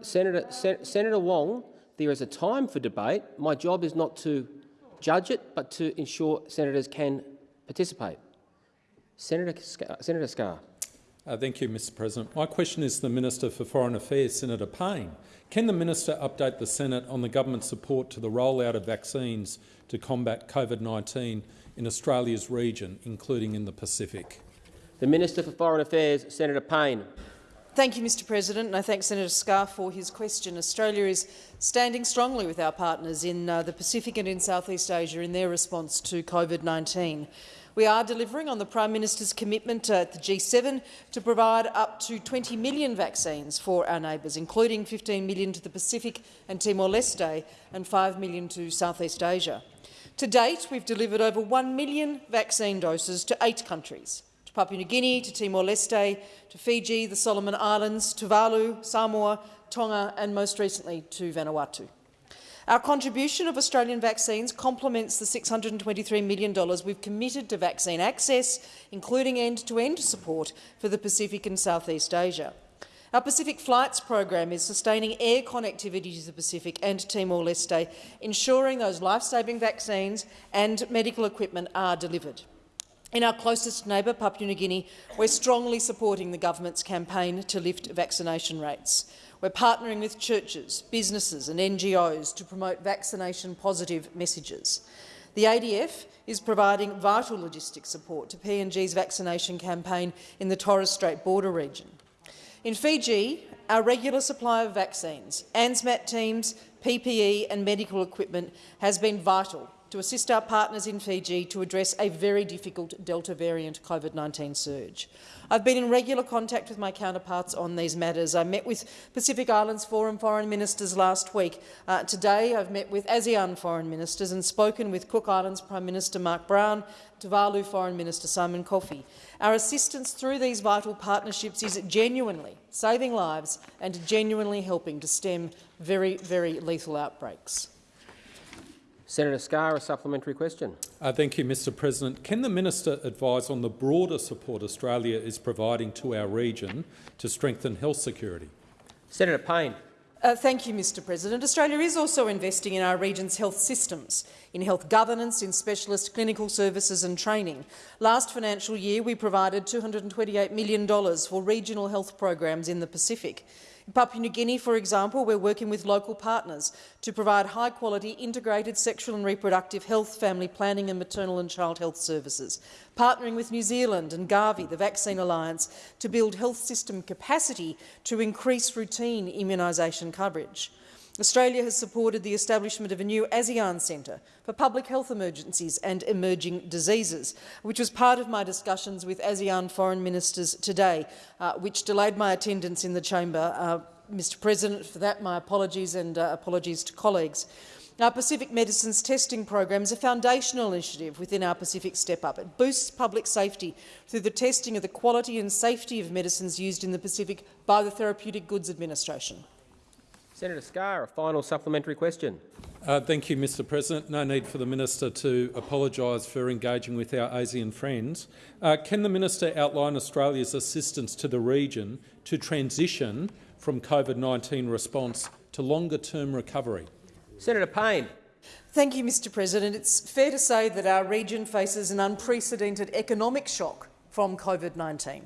S1: Senator, Sen Senator Wong, there is a time for debate. My job is not to judge it, but to ensure senators can participate. Senator, Scar Senator Scarr.
S20: Uh, thank you, Mr President. My question is to the Minister for Foreign Affairs, Senator Payne. Can the minister update the Senate on the government's support to the rollout of vaccines to combat COVID-19 in Australia's region, including in the Pacific?
S1: The Minister for Foreign Affairs, Senator Payne.
S21: Thank you, Mr President, and I thank Senator Scarr for his question. Australia is standing strongly with our partners in uh, the Pacific and in Southeast Asia in their response to COVID-19. We are delivering on the Prime Minister's commitment at the G7 to provide up to 20 million vaccines for our neighbours, including 15 million to the Pacific and Timor-Leste and 5 million to Southeast Asia. To date, we've delivered over 1 million vaccine doses to eight countries, to Papua New Guinea, to Timor-Leste, to Fiji, the Solomon Islands, Tuvalu, Samoa, Tonga and most recently to Vanuatu. Our contribution of Australian vaccines complements the $623 million we've committed to vaccine access, including end-to-end -end support for the Pacific and Southeast Asia. Our Pacific Flights program is sustaining air connectivity to the Pacific and Timor-Leste, ensuring those life-saving vaccines and medical equipment are delivered. In our closest neighbour, Papua New Guinea, we're strongly supporting the government's campaign to lift vaccination rates. We're partnering with churches, businesses and NGOs to promote vaccination-positive messages. The ADF is providing vital logistic support to PNG's vaccination campaign in the Torres Strait border region. In Fiji, our regular supply of vaccines, ANZMAT teams, PPE and medical equipment has been vital to assist our partners in Fiji to address a very difficult Delta variant COVID-19 surge. I've been in regular contact with my counterparts on these matters. I met with Pacific Islands Forum foreign ministers last week. Uh, today I've met with ASEAN foreign ministers and spoken with Cook Islands Prime Minister Mark Brown, Tuvalu Foreign Minister Simon Kofe. Our assistance through these vital partnerships is genuinely saving lives and genuinely helping to stem very, very lethal outbreaks.
S1: Senator Scarr, a supplementary question.
S20: Uh, thank you, Mr President. Can the minister advise on the broader support Australia is providing to our region to strengthen health security?
S1: Senator Payne.
S21: Uh, thank you, Mr President. Australia is also investing in our region's health systems, in health governance, in specialist clinical services and training. Last financial year, we provided $228 million for regional health programs in the Pacific. In Papua New Guinea, for example, we're working with local partners to provide high-quality integrated sexual and reproductive health, family planning and maternal and child health services, partnering with New Zealand and Gavi, the Vaccine Alliance, to build health system capacity to increase routine immunisation coverage. Australia has supported the establishment of a new ASEAN Centre for Public Health Emergencies and Emerging Diseases, which was part of my discussions with ASEAN foreign ministers today, uh, which delayed my attendance in the chamber. Uh, Mr President, for that my apologies and uh, apologies to colleagues. Our Pacific Medicines Testing Program is a foundational initiative within our Pacific Step Up. It boosts public safety through the testing of the quality and safety of medicines used in the Pacific by the Therapeutic Goods Administration.
S1: Senator Scarr, a final supplementary question.
S20: Uh, thank you, Mr President. No need for the minister to apologise for engaging with our ASEAN friends. Uh, can the minister outline Australia's assistance to the region to transition from COVID-19 response to longer-term recovery?
S1: Senator Payne.
S21: Thank you, Mr President. It's fair to say that our region faces an unprecedented economic shock from COVID-19.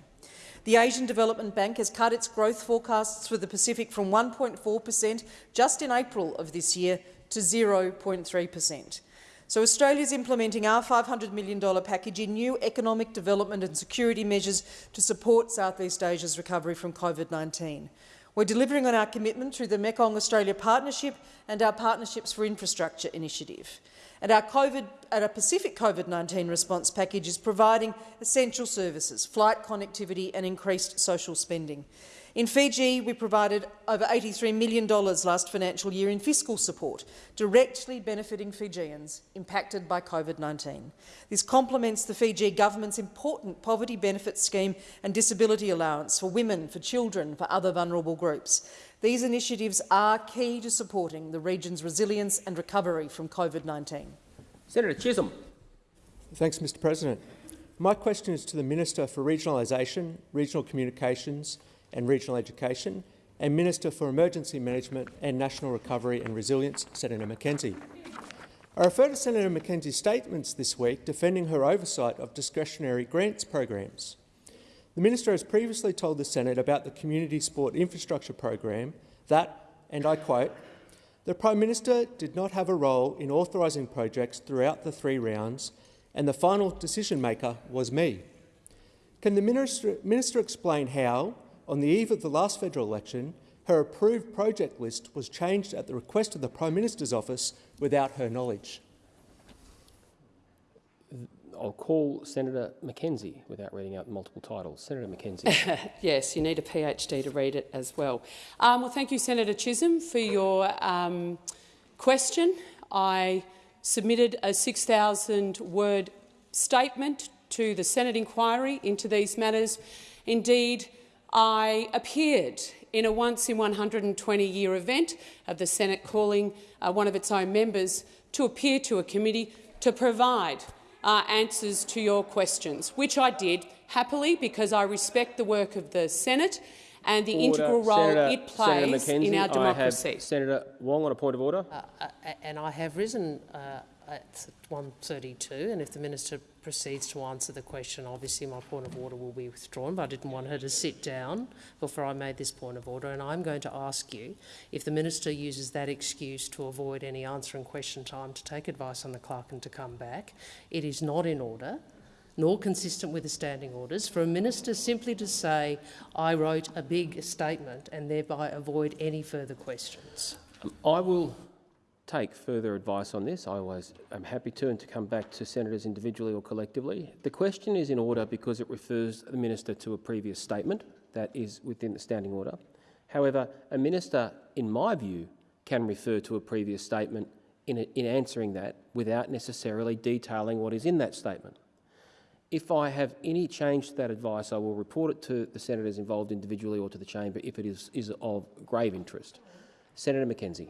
S21: The Asian Development Bank has cut its growth forecasts for the Pacific from 1.4 per cent just in April of this year to 0.3 per cent. So Australia is implementing our $500 million package in new economic development and security measures to support Southeast Asia's recovery from COVID-19. We're delivering on our commitment through the Mekong Australia Partnership and our Partnerships for Infrastructure initiative. And our, COVID, our Pacific COVID-19 response package is providing essential services, flight connectivity and increased social spending. In Fiji, we provided over $83 million last financial year in fiscal support, directly benefiting Fijians impacted by COVID-19. This complements the Fiji government's important poverty benefit scheme and disability allowance for women, for children, for other vulnerable groups. These initiatives are key to supporting the region's resilience and recovery from COVID-19.
S1: Senator Chisholm.
S22: Thanks, Mr President. My question is to the Minister for Regionalisation, Regional Communications and Regional Education, and Minister for Emergency Management and National Recovery and Resilience, Senator McKenzie. I refer to Senator McKenzie's statements this week defending her oversight of discretionary grants programs. The minister has previously told the Senate about the Community Sport Infrastructure Program that, and I quote, the Prime Minister did not have a role in authorising projects throughout the three rounds and the final decision maker was me. Can the minister, minister explain how, on the eve of the last federal election, her approved project list was changed at the request of the Prime Minister's office without her knowledge.
S1: I'll call Senator McKenzie without reading out multiple titles. Senator McKenzie. (laughs)
S17: yes, you need a PhD to read it as well. Um, well, thank you, Senator Chisholm, for your um, question. I submitted a 6,000-word statement to the Senate inquiry into these matters. Indeed, I appeared in a once-in-120-year event of the Senate calling uh, one of its own members to appear to a committee to provide uh, answers to your questions, which I did happily because I respect the work of the Senate and the
S1: order.
S17: integral role
S1: Senator,
S17: it plays in our democracy.
S1: I have Senator Wong on a point of order.
S5: Uh, uh, and I have risen uh, at 1.32, and if the minister proceeds to answer the question, obviously my point of order will be withdrawn, but I didn't want her to sit down before I made this point of order, and I'm going to ask you if the minister uses that excuse to avoid any answer and question time to take advice on the clerk and to come back. It is not in order nor consistent with the standing orders, for a minister simply to say, I wrote a big statement and thereby avoid any further questions.
S1: I will take further advice on this. I always am happy to and to come back to senators individually or collectively. The question is in order because it refers the minister to a previous statement that is within the standing order. However, a minister, in my view, can refer to a previous statement in, a, in answering that without necessarily detailing what is in that statement. If I have any change to that advice, I will report it to the senators involved individually or to the chamber if it is, is of grave interest. Senator McKenzie.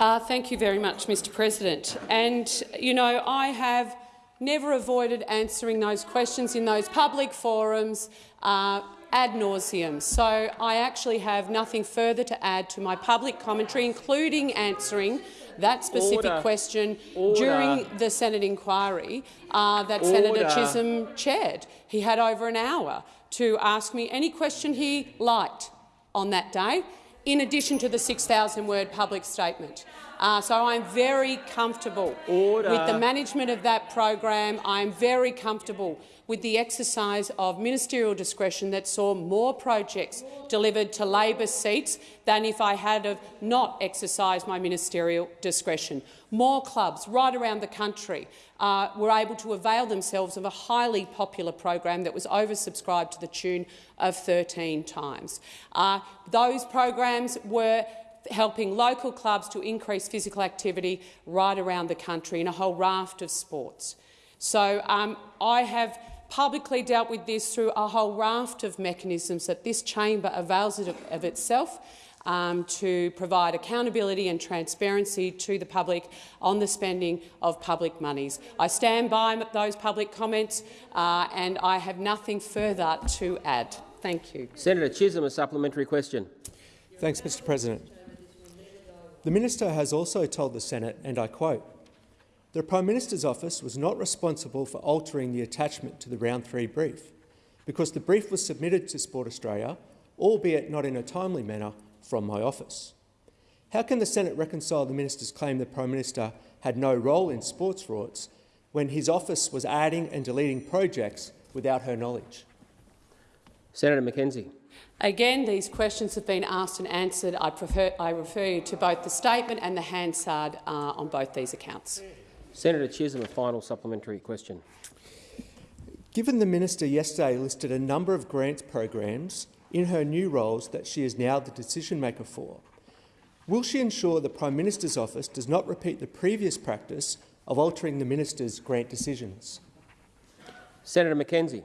S17: Uh, thank you very much, Mr President. And, you know, I have never avoided answering those questions in those public forums uh, ad nauseum. So I actually have nothing further to add to my public commentary, including answering that specific Order. question Order. during the Senate inquiry uh, that Order. Senator Chisholm chaired. He had over an hour to ask me any question he liked on that day in addition to the 6,000-word public statement. Uh, so I'm very comfortable Order. with the management of that program. I'm very comfortable with the exercise of ministerial discretion that saw more projects delivered to Labor seats than if I had not exercised my ministerial discretion. More clubs right around the country uh, were able to avail themselves of a highly popular program that was oversubscribed to the tune of 13 times. Uh, those programs were helping local clubs to increase physical activity right around the country in a whole raft of sports. So um, I have publicly dealt with this through a whole raft of mechanisms that this chamber avails of, of itself um, to provide accountability and transparency to the public on the spending of public monies. I stand by those public comments uh, and I have nothing further to add. Thank you.
S1: Senator Chisholm, a supplementary question.
S22: Thanks, Mr President. The minister has also told the Senate, and I quote, the Prime Minister's office was not responsible for altering the attachment to the round three brief. because the brief was submitted to Sport Australia, albeit not in a timely manner, from my office. How can the Senate reconcile the minister's claim the Prime Minister had no role in sports rorts when his office was adding and deleting projects without her knowledge?
S1: Senator McKenzie.
S17: Again, these questions have been asked and answered. I, prefer, I refer you to both the statement and the Hansard uh, on both these accounts.
S1: Senator Chisholm, a final supplementary question.
S22: Given the minister yesterday listed a number of grants programs in her new roles that she is now the decision-maker for, will she ensure the Prime Minister's office does not repeat the previous practice of altering the minister's grant decisions?
S1: Senator McKenzie.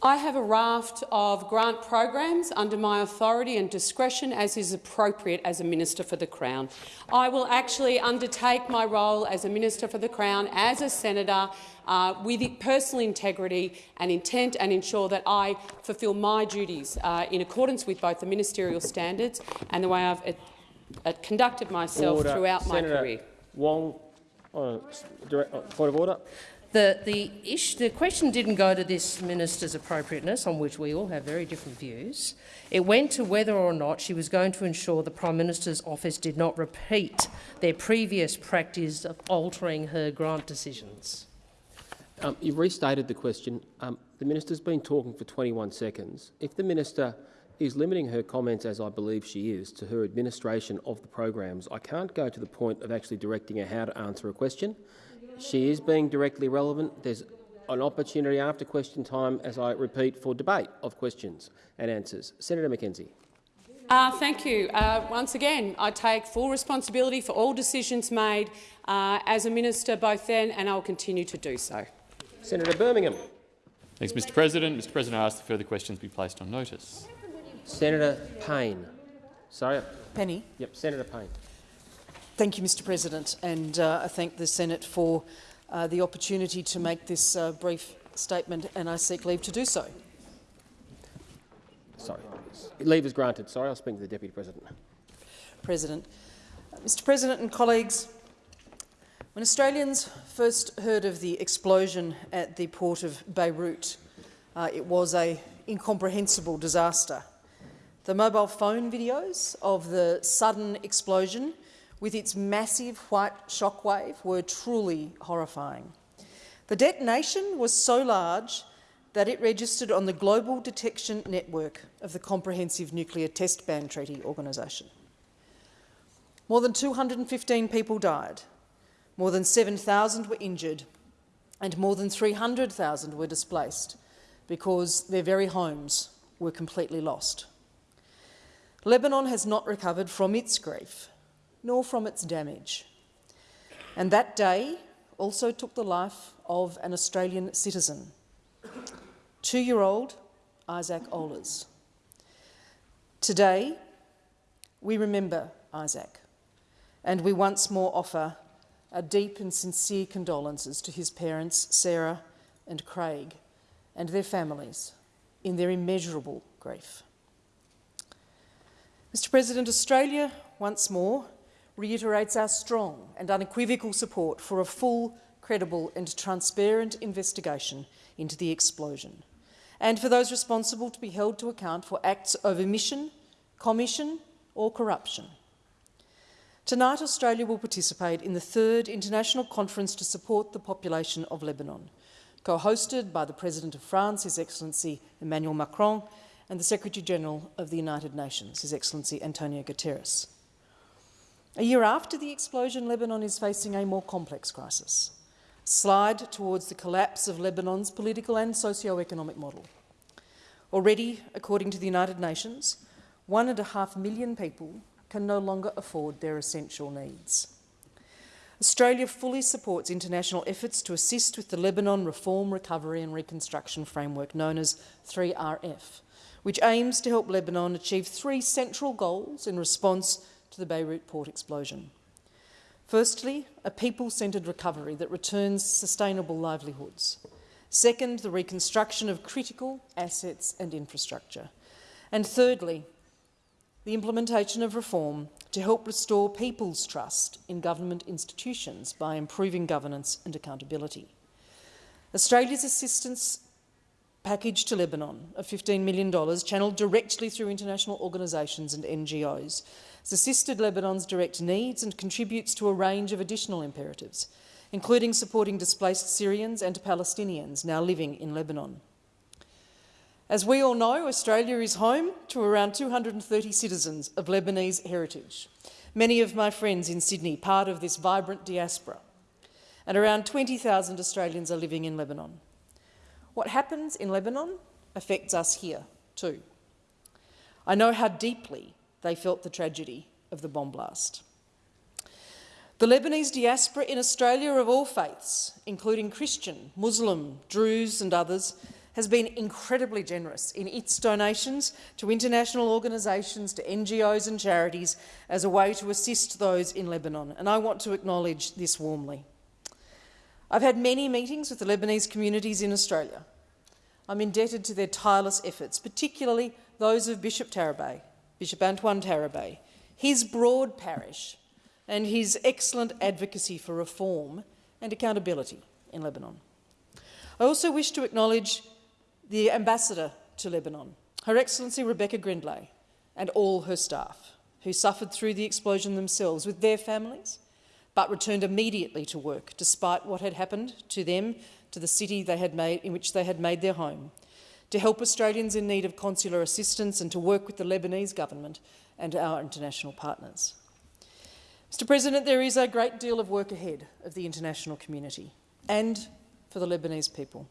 S17: I have a raft of grant programs under my authority and discretion as is appropriate as a Minister for the Crown. I will actually undertake my role as a Minister for the Crown, as a Senator, uh, with personal integrity and intent and ensure that I fulfil my duties uh, in accordance with both the ministerial standards and the way I've uh, uh conducted myself
S1: order.
S17: throughout
S1: Senator
S17: my career.
S1: Wong, uh, direct, uh, point of order.
S5: The, the, the question didn't go to this minister's appropriateness, on which we all have very different views. It went to whether or not she was going to ensure the Prime Minister's office did not repeat their previous practice of altering her grant decisions.
S1: Um, you've restated the question. Um, the minister's been talking for 21 seconds. If the minister is limiting her comments, as I believe she is, to her administration of the programs, I can't go to the point of actually directing her how to answer a question. She is being directly relevant. There's an opportunity after question time, as I repeat, for debate of questions and answers. Senator McKenzie.
S17: Uh, thank you. Uh, once again, I take full responsibility for all decisions made uh, as a minister both then and I'll continue to do so.
S1: Senator Birmingham.
S2: Thanks, Mr President. Mr President, I ask that further questions be placed on notice.
S1: Senator Payne. Sorry.
S21: Penny.
S1: Yep, Senator Payne.
S21: Thank you, Mr President, and uh, I thank the Senate for uh, the opportunity to make this uh, brief statement, and I seek leave to do so.
S1: Sorry. Leave is granted. Sorry, I'll speak to the Deputy President.
S21: President. Mr President and colleagues, when Australians first heard of the explosion at the port of Beirut, uh, it was an incomprehensible disaster. The mobile phone videos of the sudden explosion with its massive white shockwave were truly horrifying. The detonation was so large that it registered on the global detection network of the Comprehensive Nuclear Test Ban Treaty Organisation. More than 215 people died, more than 7,000 were injured, and more than 300,000 were displaced because their very homes were completely lost. Lebanon has not recovered from its grief nor from its damage. And that day also took the life of an Australian citizen, two-year-old Isaac Oehlers. Today, we remember Isaac, and we once more offer our deep and sincere condolences to his parents, Sarah and Craig, and their families in their immeasurable grief. Mr President, Australia, once more, reiterates our strong and unequivocal support for a full, credible and transparent investigation into the explosion, and for those responsible to be held to account for acts of omission, commission or corruption. Tonight, Australia will participate in the third international conference to support the population of Lebanon, co-hosted by the President of France, His Excellency Emmanuel Macron, and the Secretary-General of the United Nations, His Excellency Antonio Guterres. A year after the explosion, Lebanon is facing a more complex crisis, slide towards the collapse of Lebanon's political and socio-economic model. Already, according to the United Nations, one and a half million people can no longer afford their essential needs. Australia fully supports international efforts to assist with the Lebanon Reform, Recovery and Reconstruction Framework, known as 3RF, which aims to help Lebanon achieve three central goals in response to the Beirut port explosion. Firstly, a people-centred recovery that returns sustainable livelihoods. Second, the reconstruction of critical assets and infrastructure. And thirdly, the implementation of reform to help restore people's trust in government institutions by improving governance and accountability. Australia's assistance package to Lebanon of $15 million, channelled directly through international organisations and NGOs, has assisted Lebanon's direct needs and contributes to a range of additional imperatives, including supporting displaced Syrians and Palestinians now living in Lebanon. As we all know, Australia is home to around 230 citizens of Lebanese heritage, many of my friends in Sydney part of this vibrant diaspora, and around 20,000 Australians are living in Lebanon. What happens in Lebanon affects us here too. I know how deeply they felt the tragedy of the bomb blast. The Lebanese diaspora in Australia of all faiths, including Christian, Muslim, Druze and others, has been incredibly generous in its donations to international organisations, to NGOs and charities as a way to assist those in Lebanon, and I want to acknowledge this warmly. I've had many meetings with the Lebanese communities in Australia. I'm indebted to their tireless efforts, particularly those of Bishop Tarabay, Bishop Antoine Tarabay, his broad parish and his excellent advocacy for reform and accountability in Lebanon. I also wish to acknowledge the ambassador to Lebanon, Her Excellency Rebecca Grindlay, and all her staff, who suffered through the explosion themselves with their families but returned immediately to work despite what had happened to them, to the city they had made, in which they had made their home, to help Australians in need of consular assistance and to work with the Lebanese government and our international partners. Mr President, there is a great deal of work ahead of the international community and for the Lebanese people.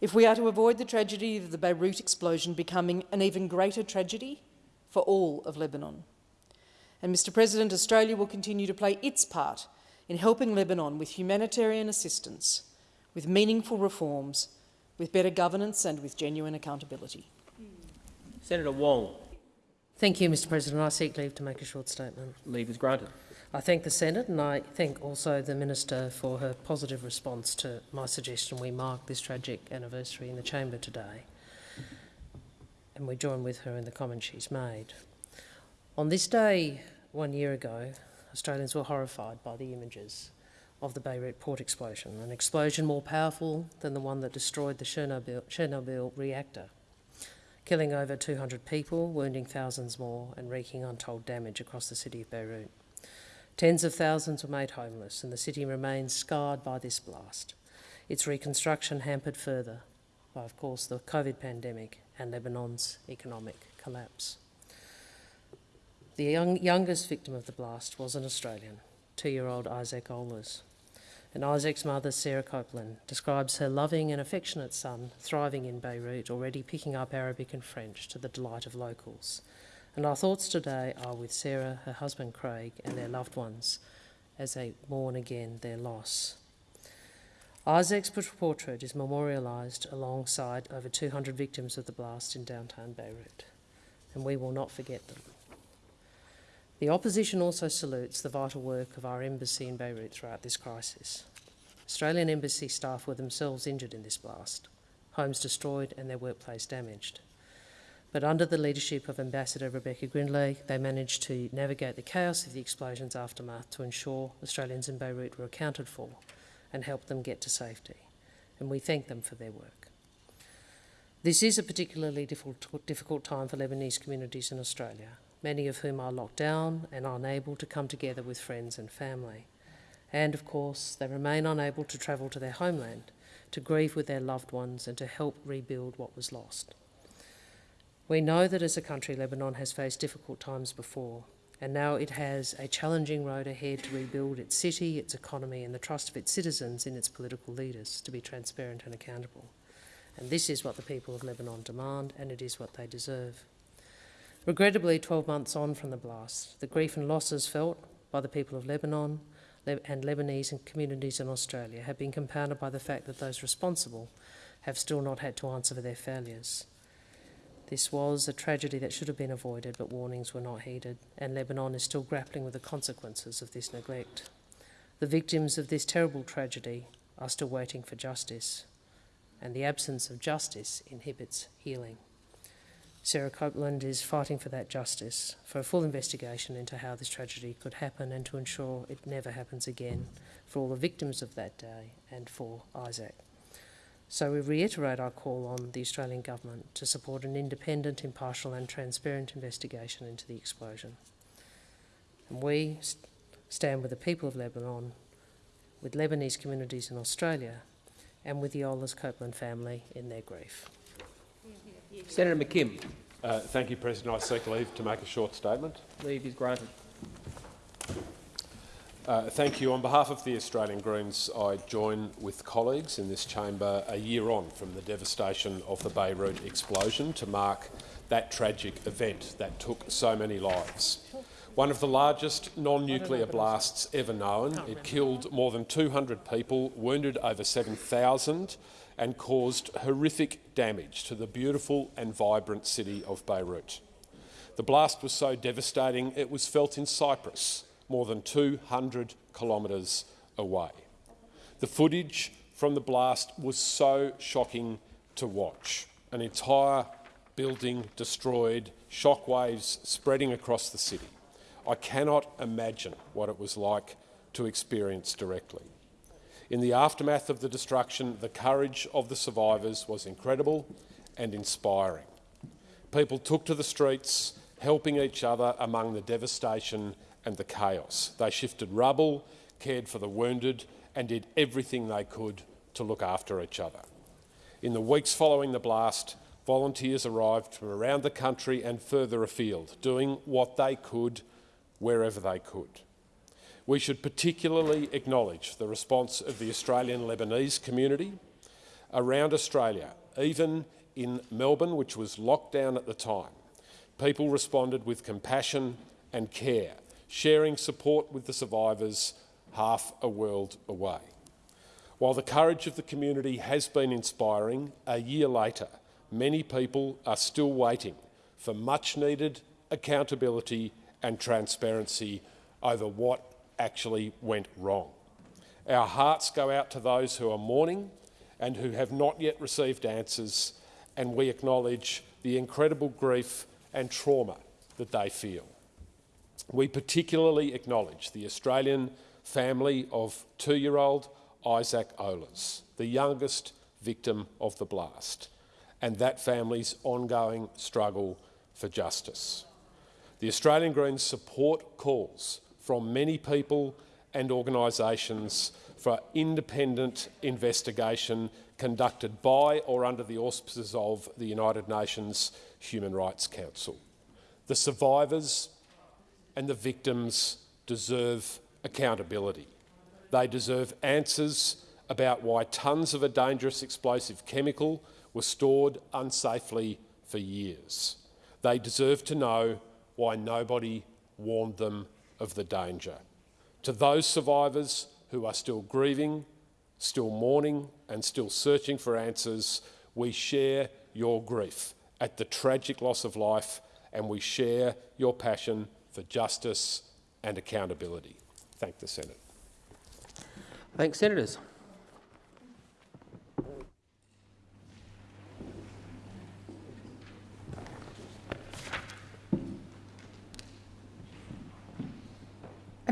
S21: If we are to avoid the tragedy of the Beirut explosion becoming an even greater tragedy for all of Lebanon, and Mr President, Australia will continue to play its part in helping Lebanon with humanitarian assistance, with meaningful reforms, with better governance and with genuine accountability.
S1: Senator Wong.
S5: Thank you, Mr President. I seek leave to make a short statement.
S1: Leave is granted.
S5: I thank the Senate and I thank also the Minister for her positive response to my suggestion we mark this tragic anniversary in the chamber today. And we join with her in the comments she's made. On this day one year ago, Australians were horrified by the images of the Beirut port explosion, an explosion more powerful than the one that destroyed the Chernobyl, Chernobyl reactor, killing over 200 people, wounding thousands more, and wreaking untold damage across the city of Beirut. Tens of thousands were made homeless, and the city remains scarred by this blast. Its reconstruction hampered further by, of course, the COVID pandemic and Lebanon's economic collapse. The young, youngest victim of the blast was an Australian, two-year-old Isaac Oehlers. And Isaac's mother, Sarah Copeland, describes her loving and affectionate son thriving in Beirut, already picking up Arabic and French to the delight of locals. And our thoughts today are with Sarah, her husband Craig, and their loved ones as they mourn again their loss. Isaac's portrait is memorialised alongside over 200 victims of the blast in downtown Beirut, and we will not forget them. The opposition also salutes the vital work of our embassy in Beirut throughout this crisis. Australian embassy staff were themselves injured in this blast, homes destroyed and their workplace damaged. But under the leadership of Ambassador Rebecca Grindlay, they managed to navigate the chaos of the explosion's aftermath to ensure Australians in Beirut were accounted for and help them get to safety. And we thank them for their work. This is a particularly difficult time for Lebanese communities in Australia, many of whom are locked down and unable to come together with friends and family. And of course, they remain unable to travel to their homeland, to grieve with their loved ones and to help rebuild what was lost. We know that as a country, Lebanon has faced difficult times before, and now it has a challenging road ahead to rebuild its city, its economy and the trust of its citizens in its political leaders to be transparent and accountable. And this is what the people of Lebanon demand, and it is what they deserve. Regrettably, 12 months on from the blast, the grief and losses felt by the people of Lebanon and Lebanese communities in Australia have been compounded by the fact that those responsible have still not had to answer for their failures. This was a tragedy that should have been avoided, but warnings were not heeded, and Lebanon is still grappling with the consequences of this neglect. The victims of this terrible tragedy are still waiting for justice, and the absence of justice inhibits healing. Sarah Copeland is fighting for that justice, for a full investigation into how this tragedy could happen and to ensure it never happens again for all the victims of that day and for Isaac. So we reiterate our call on the Australian Government to support an independent, impartial and transparent investigation into the explosion. And we st stand with the people of Lebanon, with Lebanese communities in Australia and with the Oehlers Copeland family in their grief.
S1: Senator McKim.
S23: Uh, thank you, President. I seek leave to make a short statement.
S1: Leave is granted.
S23: Uh, thank you. On behalf of the Australian Greens, I join with colleagues in this chamber a year on from the devastation of the Beirut explosion to mark that tragic event that took so many lives. One of the largest non-nuclear blasts ever known. It killed more than 200 people, wounded over 7,000 and caused horrific damage to the beautiful and vibrant city of Beirut. The blast was so devastating it was felt in Cyprus, more than 200 kilometres away. The footage from the blast was so shocking to watch. An entire building destroyed, shockwaves spreading across the city. I cannot imagine what it was like to experience directly. In the aftermath of the destruction, the courage of the survivors was incredible and inspiring. People took to the streets, helping each other among the devastation and the chaos. They shifted rubble, cared for the wounded and did everything they could to look after each other. In the weeks following the blast, volunteers arrived from around the country and further afield, doing what they could wherever they could. We should particularly acknowledge the response of the Australian Lebanese community around Australia, even in Melbourne, which was locked down at the time. People responded with compassion and care, sharing support with the survivors half a world away. While the courage of the community has been inspiring, a year later, many people are still waiting for much-needed accountability and transparency over what actually went wrong. Our hearts go out to those who are mourning and who have not yet received answers, and we acknowledge the incredible grief and trauma that they feel. We particularly acknowledge the Australian family of two-year-old Isaac Oehlers, the youngest victim of the blast, and that family's ongoing struggle for justice. The Australian Greens support calls from many people and organisations for independent investigation conducted by or under the auspices of the United Nations Human Rights Council. The survivors and the victims deserve accountability. They deserve answers about why tons of a dangerous explosive chemical were stored unsafely for years. They deserve to know why nobody warned them of the danger. To those survivors who are still grieving, still mourning and still searching for answers, we share your grief at the tragic loss of life and we share your passion for justice and accountability. Thank the Senate.
S1: Thanks, Senators.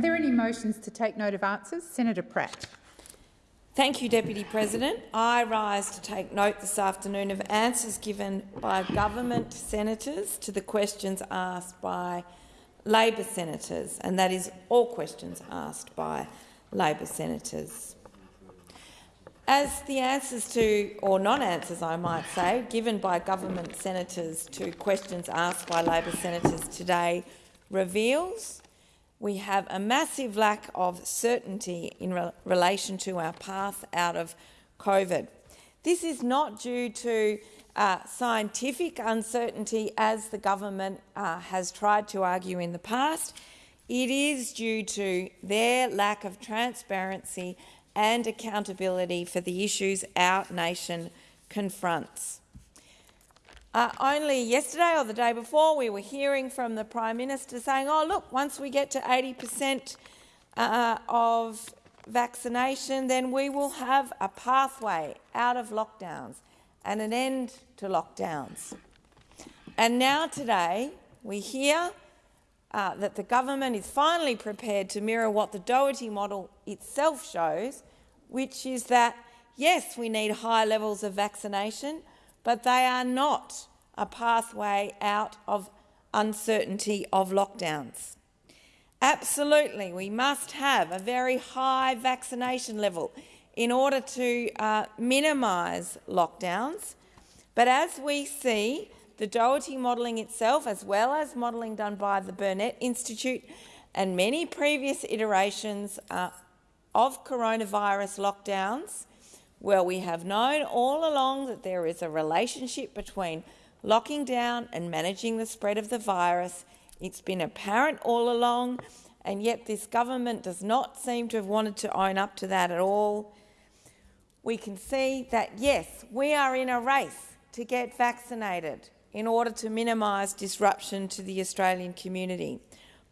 S24: Are there any motions to take note of answers? Senator Pratt.
S25: Thank you, Deputy President. I rise to take note this afternoon of answers given by government senators to the questions asked by Labor senators, and that is all questions asked by Labor senators. As the answers to, or non-answers I might say, given by government senators to questions asked by Labor senators today reveals, we have a massive lack of certainty in re relation to our path out of COVID. This is not due to uh, scientific uncertainty, as the government uh, has tried to argue in the past. It is due to their lack of transparency and accountability for the issues our nation confronts. Uh, only yesterday or the day before, we were hearing from the Prime Minister saying, oh, look, once we get to 80 per cent uh, of vaccination, then we will have a pathway out of lockdowns and an end to lockdowns. And now today we hear uh, that the government is finally prepared to mirror what the Doherty model itself shows, which is that yes, we need high levels of vaccination, but they are not a pathway out of uncertainty of lockdowns. Absolutely, we must have a very high vaccination level in order to uh, minimise lockdowns. But as we see, the Doherty modelling itself, as well as modelling done by the Burnet Institute and many previous iterations uh, of coronavirus lockdowns, well, we have known all along that there is a relationship between locking down and managing the spread of the virus. It's been apparent all along, and yet this government does not seem to have wanted to own up to that at all. We can see that, yes, we are in a race to get vaccinated in order to minimise disruption to the Australian community,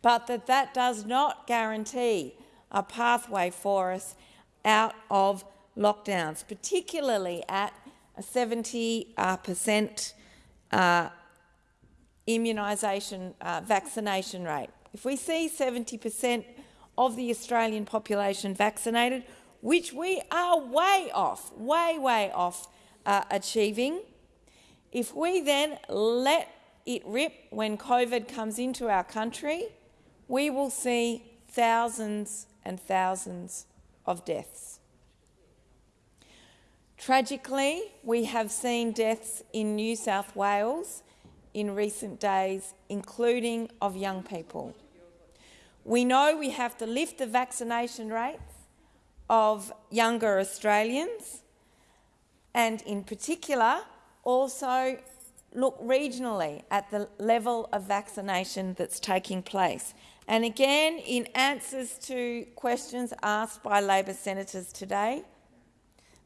S25: but that that does not guarantee a pathway for us out of lockdowns, particularly at a 70 uh, percent uh, immunisation uh, vaccination rate. If we see 70 percent of the Australian population vaccinated, which we are way off, way, way off uh, achieving, if we then let it rip when COVID comes into our country, we will see thousands and thousands of deaths. Tragically, we have seen deaths in New South Wales in recent days, including of young people. We know we have to lift the vaccination rates of younger Australians and, in particular, also look regionally at the level of vaccination that's taking place. And again, in answers to questions asked by Labor senators today,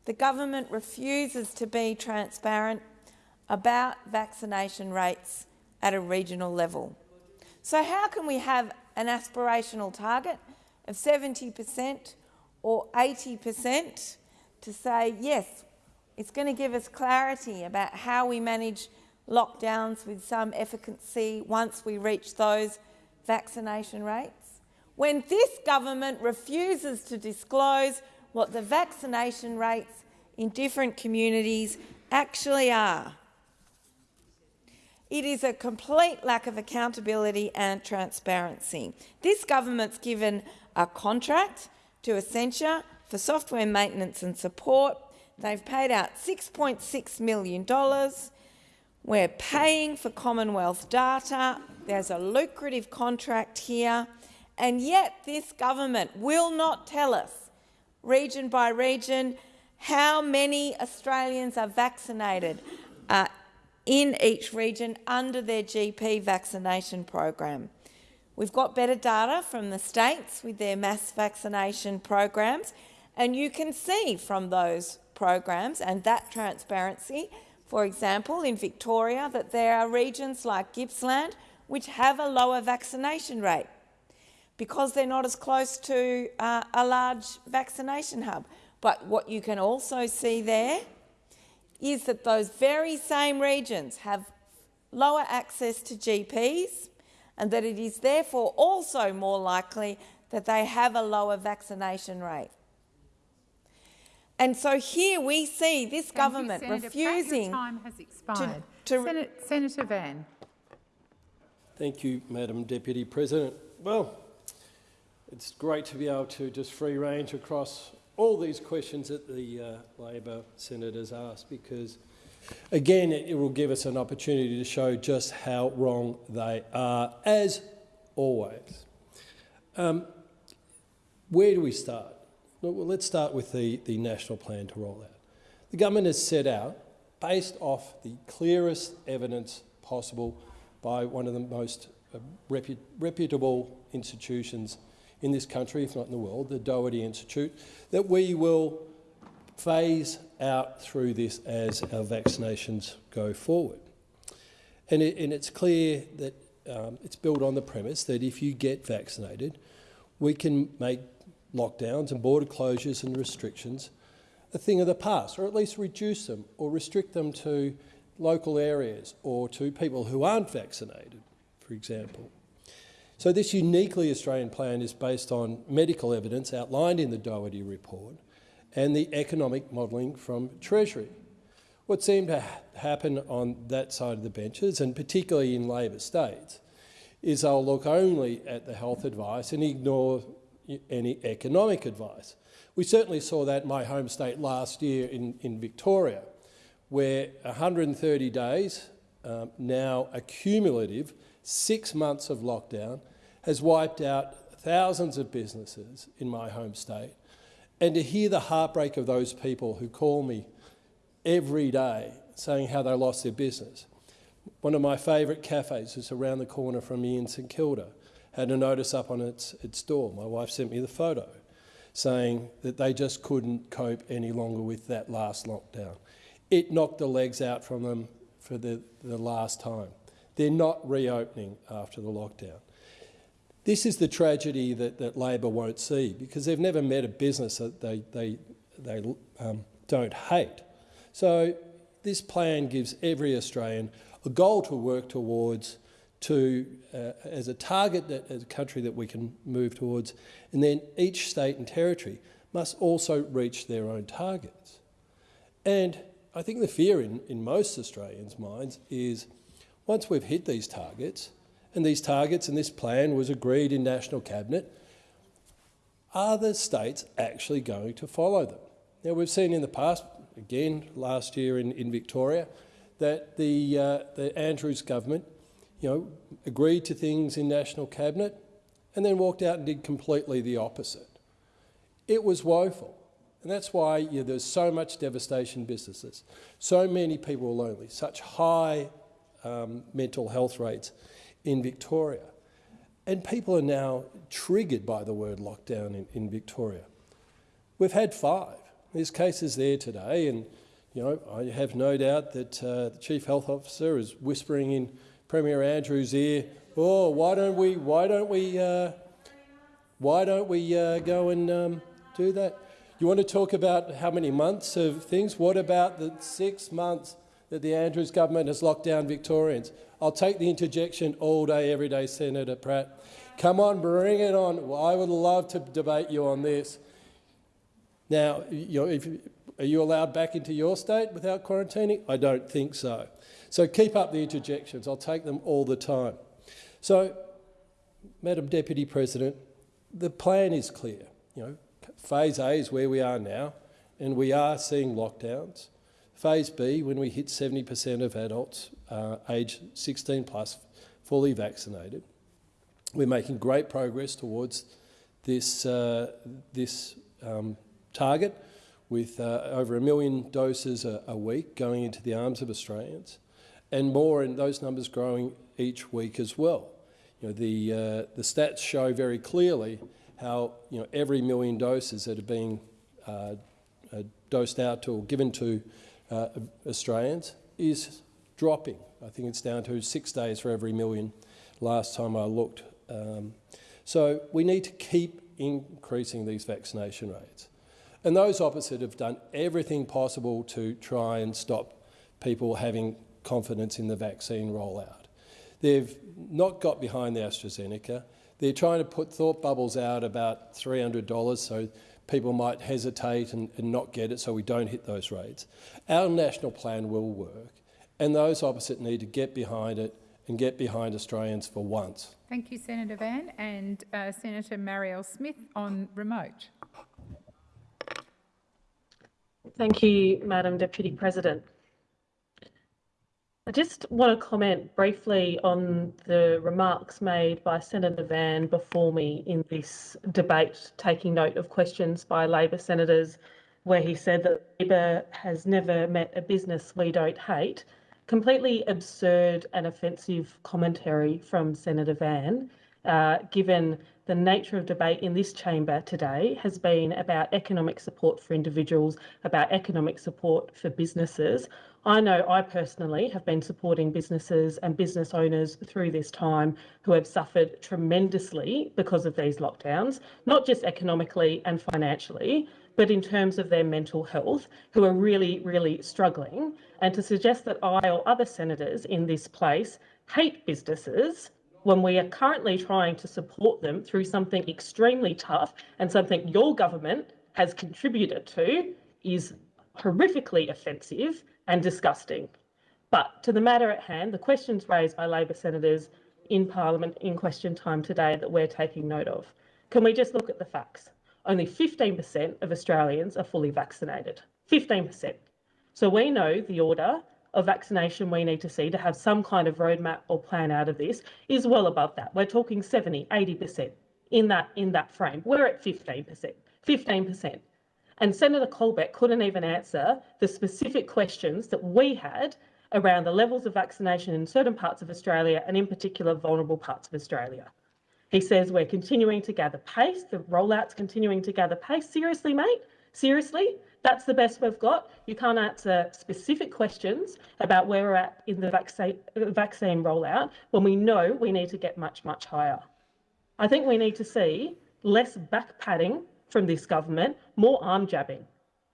S25: the government refuses to be transparent about vaccination rates at a regional level. So how can we have an aspirational target of 70 per cent or 80 per cent to say, yes, it's going to give us clarity about how we manage lockdowns with some efficacy once we reach those vaccination rates? When this government refuses to disclose what the vaccination rates in different communities actually are. It is a complete lack of accountability and transparency. This government's given a contract to Accenture for software maintenance and support. They've paid out $6.6 million. We're paying for Commonwealth data. There's a lucrative contract here. And yet this government will not tell us, region by region, how many Australians are vaccinated uh, in each region under their GP vaccination program. We've got better data from the states with their mass vaccination programs, and you can see from those programs and that transparency, for example, in Victoria, that there are regions like Gippsland which have a lower vaccination rate because they're not as close to uh, a large vaccination hub. But what you can also see there is that those very same regions have lower access to GPs and that it is therefore also more likely that they have a lower vaccination rate. And so here we see this
S24: Thank
S25: government
S24: you, Senator
S25: refusing
S24: Pratt, time has expired.
S25: to, to
S24: Senate, Senator Van.
S26: Thank you, Madam Deputy President. Well, it's great to be able to just free range across all these questions that the uh, Labor senators asked because, again, it, it will give us an opportunity to show just how wrong they are, as always. Um, where do we start? Well, let's start with the, the national plan to roll out. The government has set out, based off the clearest evidence possible by one of the most uh, repu reputable institutions in this country, if not in the world, the Doherty Institute, that we will phase out through this as our vaccinations go forward. And, it, and it's clear that um, it's built on the premise that if you get vaccinated, we can make lockdowns and border closures and restrictions a thing of the past, or at least reduce them or restrict them to local areas or to people who aren't vaccinated, for example. So this uniquely Australian plan is based on medical evidence outlined in the Doherty report and the economic modelling from Treasury. What seemed to ha happen on that side of the benches, and particularly in Labor states, is they'll look only at the health advice and ignore any economic advice. We certainly saw that in my home state last year in, in Victoria, where 130 days, um, now a cumulative six months of lockdown, has wiped out thousands of businesses in my home state. And to hear the heartbreak of those people who call me every day saying how they lost their business. One of my favourite cafes is around the corner from me in St Kilda, had a notice up on its, its door. My wife sent me the photo saying that they just couldn't cope any longer with that last lockdown. It knocked the legs out from them for the, the last time. They're not reopening after the lockdown. This is the tragedy that, that Labor won't see because they've never met a business that they, they, they um, don't hate. So this plan gives every Australian a goal to work towards to, uh, as a target, that, as a country that we can move towards, and then each state and territory must also reach their own targets. And I think the fear in, in most Australians' minds is once we've hit these targets, and these targets and this plan was agreed in National Cabinet, are the states actually going to follow them? Now, we've seen in the past, again last year in, in Victoria, that the, uh, the Andrews government you know, agreed to things in National Cabinet and then walked out and did completely the opposite. It was woeful. And that's why you know, there's so much devastation in businesses. So many people are lonely, such high um, mental health rates in Victoria. And people are now triggered by the word lockdown in, in Victoria. We've had five. There's cases there today, and you know, I have no doubt that uh, the Chief Health Officer is whispering in Premier Andrews' ear, "Oh, why don't we? Why don't we? Uh, why don't we uh, go and um, do that?" You want to talk about how many months of things? What about the six months that the Andrews government has locked down Victorians? I'll take the interjection all day, every day, Senator Pratt. Come on, bring it on. I would love to debate you on this. Now, if, are you allowed back into your state without quarantining? I don't think so. So keep up the interjections. I'll take them all the time. So, Madam Deputy President, the plan is clear. You know, phase A is where we are now, and we are seeing lockdowns. Phase B, when we hit 70% of adults uh, aged 16 plus fully vaccinated, we're making great progress towards this, uh, this um, target with uh, over a million doses a, a, week going into the arms of Australians and more and those numbers growing each week as well. You know, the, uh, the stats show very clearly how you know, every million doses that are being uh, uh dosed out to or given to uh, Australians is dropping. I think it's down to six days for every million last time I looked. Um, so we need to keep increasing these vaccination rates. And those opposite have done everything possible to try and stop people having confidence in the vaccine rollout. They've not got behind the AstraZeneca. They're trying to put thought bubbles out about $300 so people might hesitate and, and not get it so we don't hit those rates. Our national plan will work and those opposite need to get behind it and get behind Australians for once.
S24: Thank you, Senator Van. And uh, Senator Marielle Smith on remote.
S27: Thank you, Madam Deputy President. I just want to comment briefly on the remarks made by Senator Van before me in this debate, taking note of questions by Labor senators where he said that Labor has never met a business we don't hate. Completely absurd and offensive commentary from Senator Van, uh, given the nature of debate in this chamber today has been about economic support for individuals, about economic support for businesses. I know I personally have been supporting businesses and business owners through this time who have suffered tremendously because of these lockdowns, not just economically and financially, but in terms of their mental health, who are really, really struggling. And to suggest that I or other senators in this place hate businesses when we are currently trying to support them through something extremely tough and something your government has contributed to is horrifically offensive and disgusting. But to the matter at hand, the questions raised by Labor senators in Parliament in question time today that we're taking note of. Can we just look at the facts? Only 15% of Australians are fully vaccinated. 15%. So we know the order of vaccination we need to see to have some kind of roadmap or plan out of this is well above that. We're talking 70, 80% in that, in that frame. We're at 15%. 15%. And Senator Colbeck couldn't even answer the specific questions that we had around the levels of vaccination in certain parts of Australia and in particular vulnerable parts of Australia. He says we're continuing to gather pace, the rollout's continuing to gather pace. Seriously, mate? Seriously? That's the best we've got? You can't answer specific questions about where we're at in the vaccine, vaccine rollout when we know we need to get much, much higher. I think we need to see less back padding from this government, more arm jabbing.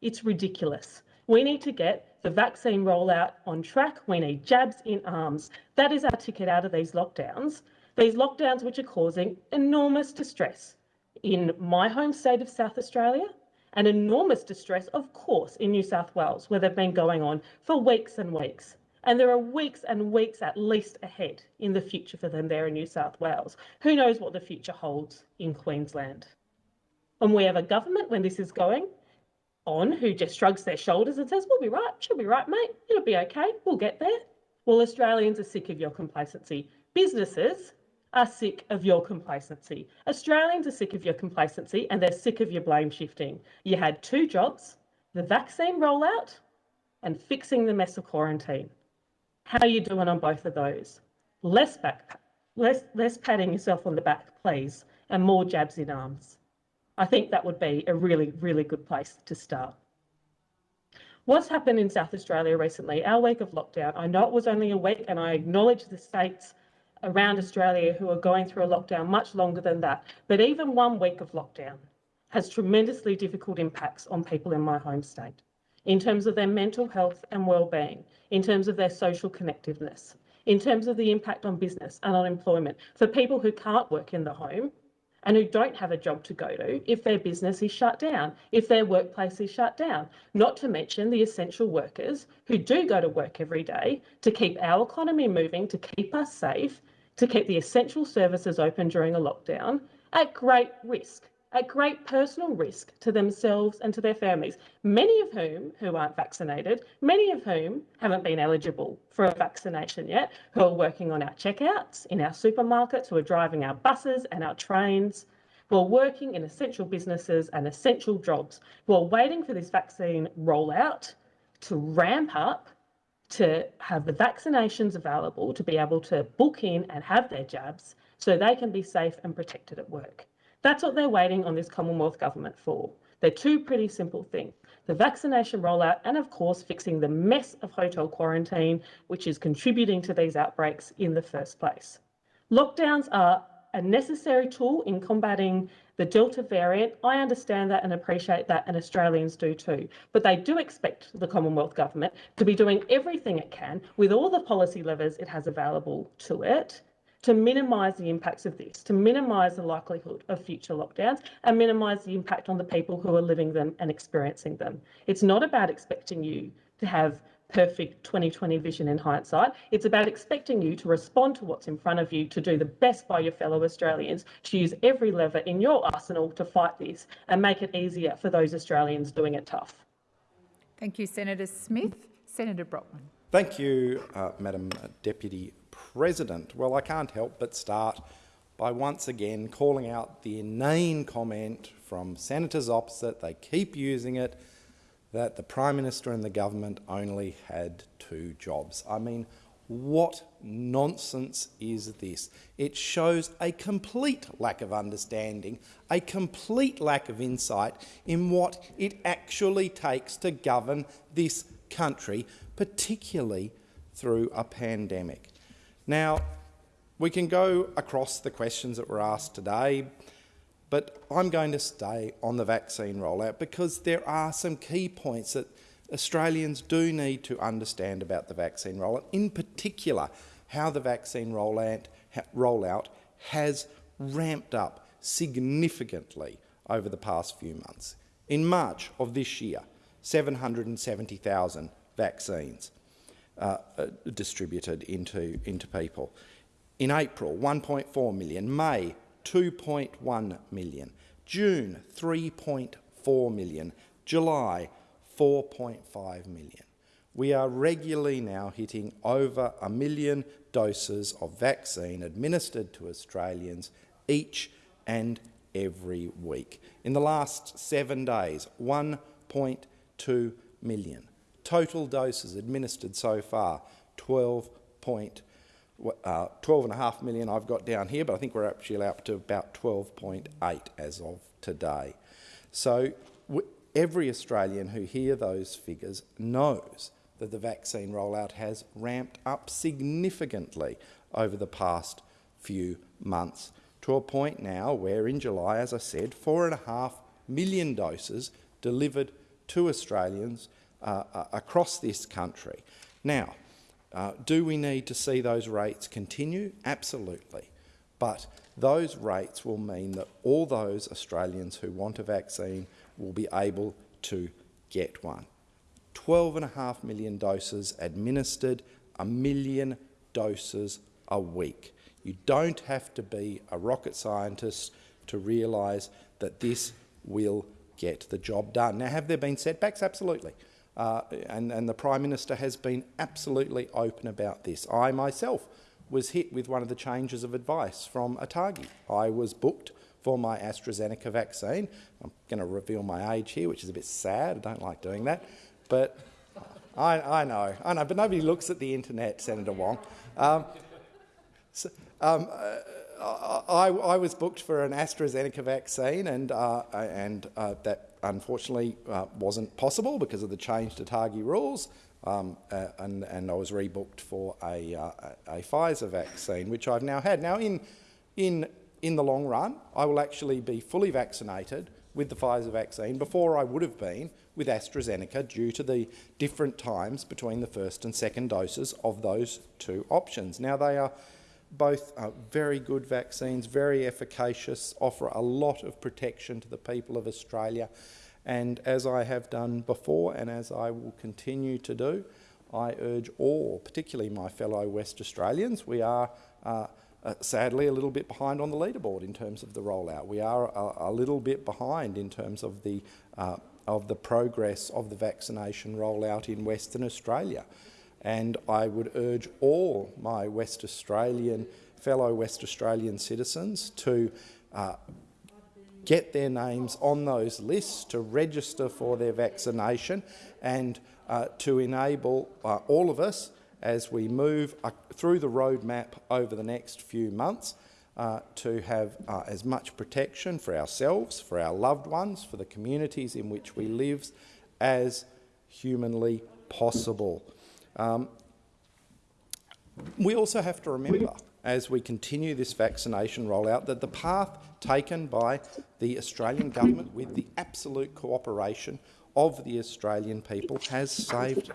S27: It's ridiculous. We need to get the vaccine rollout on track. We need jabs in arms. That is our ticket out of these lockdowns. These lockdowns which are causing enormous distress in my home state of South Australia and enormous distress, of course, in New South Wales, where they've been going on for weeks and weeks. And there are weeks and weeks at least ahead in the future for them there in New South Wales. Who knows what the future holds in Queensland? And we have a government when this is going on who just shrugs their shoulders and says, We'll be right, she'll be right, mate, it'll be okay, we'll get there. Well, Australians are sick of your complacency. Businesses are sick of your complacency. Australians are sick of your complacency and they're sick of your blame shifting. You had two jobs the vaccine rollout and fixing the mess of quarantine. How are you doing on both of those? Less back, less, less patting yourself on the back, please, and more jabs in arms. I think that would be a really, really good place to start. What's happened in South Australia recently, our week of lockdown, I know it was only a week and I acknowledge the states around Australia who are going through a lockdown much longer than that, but even one week of lockdown has tremendously difficult impacts on people in my home state in terms of their mental health and well-being, in terms of their social connectiveness, in terms of the impact on business and on employment. For people who can't work in the home and who don't have a job to go to if their business is shut down, if their workplace is shut down. Not to mention the essential workers who do go to work every day to keep our economy moving, to keep us safe, to keep the essential services open during a lockdown at great risk at great personal risk to themselves and to their families, many of whom who aren't vaccinated, many of whom haven't been eligible for a vaccination yet, who are working on our checkouts, in our supermarkets, who are driving our buses and our trains, who are working in essential businesses and essential jobs, who are waiting for this vaccine rollout to ramp up to have the vaccinations available to be able to book in and have their jabs so they can be safe and protected at work. That's what they're waiting on this Commonwealth Government for. They're two pretty simple things. The vaccination rollout and, of course, fixing the mess of hotel quarantine, which is contributing to these outbreaks in the first place. Lockdowns are a necessary tool in combating the Delta variant. I understand that and appreciate that, and Australians do too. But they do expect the Commonwealth Government to be doing everything it can with all the policy levers it has available to it to minimise the impacts of this, to minimise the likelihood of future lockdowns and minimise the impact on the people who are living them and experiencing them. It's not about expecting you to have perfect 2020 vision in hindsight. It's about expecting you to respond to what's in front of you, to do the best by your fellow Australians, to use every lever in your arsenal to fight this and make it easier for those Australians doing it tough.
S24: Thank you, Senator Smith. Senator Brockman.
S28: Thank you, uh, Madam Deputy President. Well, I can't help but start by once again calling out the inane comment from senators opposite, they keep using it, that the Prime Minister and the government only had two jobs. I mean, what nonsense is this? It shows a complete lack of understanding, a complete lack of insight in what it actually takes to govern this country, particularly through a pandemic. Now, we can go across the questions that were asked today, but I'm going to stay on the vaccine rollout because there are some key points that Australians do need to understand about the vaccine rollout, in particular how the vaccine rollout, rollout has ramped up significantly over the past few months. In March of this year, 770,000 vaccines uh, uh, distributed into, into people. In April, 1.4 million. May, 2.1 million. June, 3.4 million. July, 4.5 million. We are regularly now hitting over a million doses of vaccine administered to Australians each and every week. In the last seven days, 1.2 million. Total doses administered so far, 12 point, uh, 12.5 million I've got down here, but I think we're actually up to about 12.8 as of today. So every Australian who hear those figures knows that the vaccine rollout has ramped up significantly over the past few months to a point now where in July, as I said, four and a half million doses delivered to Australians uh, uh, across this country. Now, uh, do we need to see those rates continue? Absolutely. But those rates will mean that all those Australians who want a vaccine will be able to get one. 12.5 million doses administered, a million doses a week. You don't have to be a rocket scientist to realise that this will get the job done. Now, have there been setbacks? Absolutely. Uh, and, and the Prime Minister has been absolutely open about this. I myself was hit with one of the changes of advice from ATAGI. I was booked for my AstraZeneca vaccine. I'm going to reveal my age here, which is a bit sad. I don't like doing that. But I, I know, I know, but nobody looks at the internet, Senator Wong. Um, so, um, uh, I, I, was booked for an AstraZeneca vaccine, and, uh, and uh, that unfortunately uh, wasn't possible because of the change to ATAGI rules. Um, uh, and, and, I was rebooked for a, uh, a, Pfizer vaccine, which I've now had. Now, in, in, in the long run, I will actually be fully vaccinated with the Pfizer vaccine before I would have been with AstraZeneca due to the different times between the first and second doses of those two options. Now, they are both uh, very good vaccines, very efficacious, offer a lot of protection to the people of Australia. And as I have done before and as I will continue to do, I urge all, particularly my fellow West Australians, we are uh, uh, sadly a little bit behind on the leaderboard in terms of the rollout. We are a, a little bit behind in terms of the, uh, of the progress of the vaccination rollout in Western Australia and I would urge all my West Australian, fellow West Australian citizens to uh, get their names on those lists, to register for their vaccination and uh, to enable uh, all of us as we move uh, through the roadmap over the next few months uh, to have uh, as much protection for ourselves, for our loved ones, for the communities in which we live as humanly possible. Um, we also have to remember, as we continue this vaccination rollout, that the path taken by the Australian government with the absolute cooperation of the Australian people has saved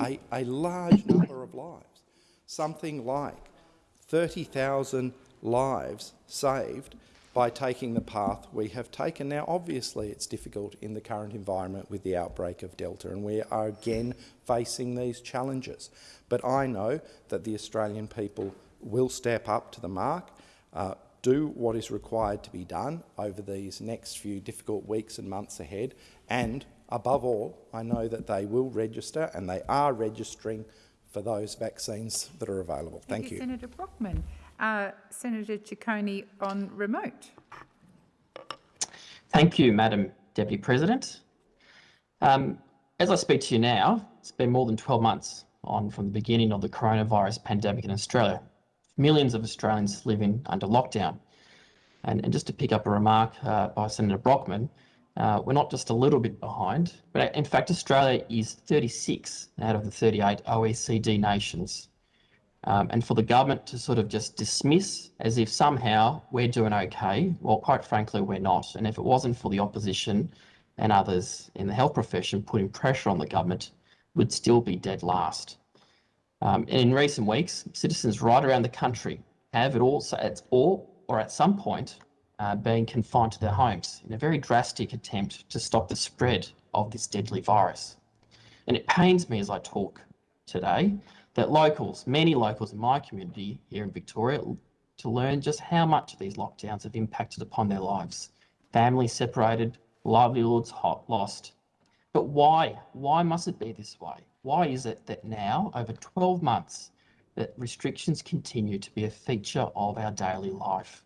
S28: a, a large number of lives, something like 30,000 lives saved by taking the path we have taken. Now, obviously, it's difficult in the current environment with the outbreak of Delta, and we are again facing these challenges. But I know that the Australian people will step up to the mark, uh, do what is required to be done over these next few difficult weeks and months ahead, and above all, I know that they will register and they are registering for those vaccines that are available. Thank,
S24: Thank
S28: you.
S24: Senator Brockman. Uh, Senator Ciccone on remote.
S29: Thank you, Madam Deputy President. Um, as I speak to you now, it's been more than 12 months on from the beginning of the coronavirus pandemic in Australia. Millions of Australians living under lockdown. And, and just to pick up a remark uh, by Senator Brockman, uh, we're not just a little bit behind, but in fact, Australia is 36 out of the 38 OECD nations um, and for the government to sort of just dismiss as if somehow we're doing okay, well, quite frankly, we're not. And if it wasn't for the opposition and others in the health profession putting pressure on the government, would still be dead last. Um, and in recent weeks, citizens right around the country have at all, at all or at some point uh, being confined to their homes in a very drastic attempt to stop the spread of this deadly virus. And it pains me as I talk today that locals, many locals in my community here in Victoria, to learn just how much these lockdowns have impacted upon their lives. Families separated, livelihoods lost. But why? Why must it be this way? Why is it that now, over 12 months, that restrictions continue to be a feature of our daily life?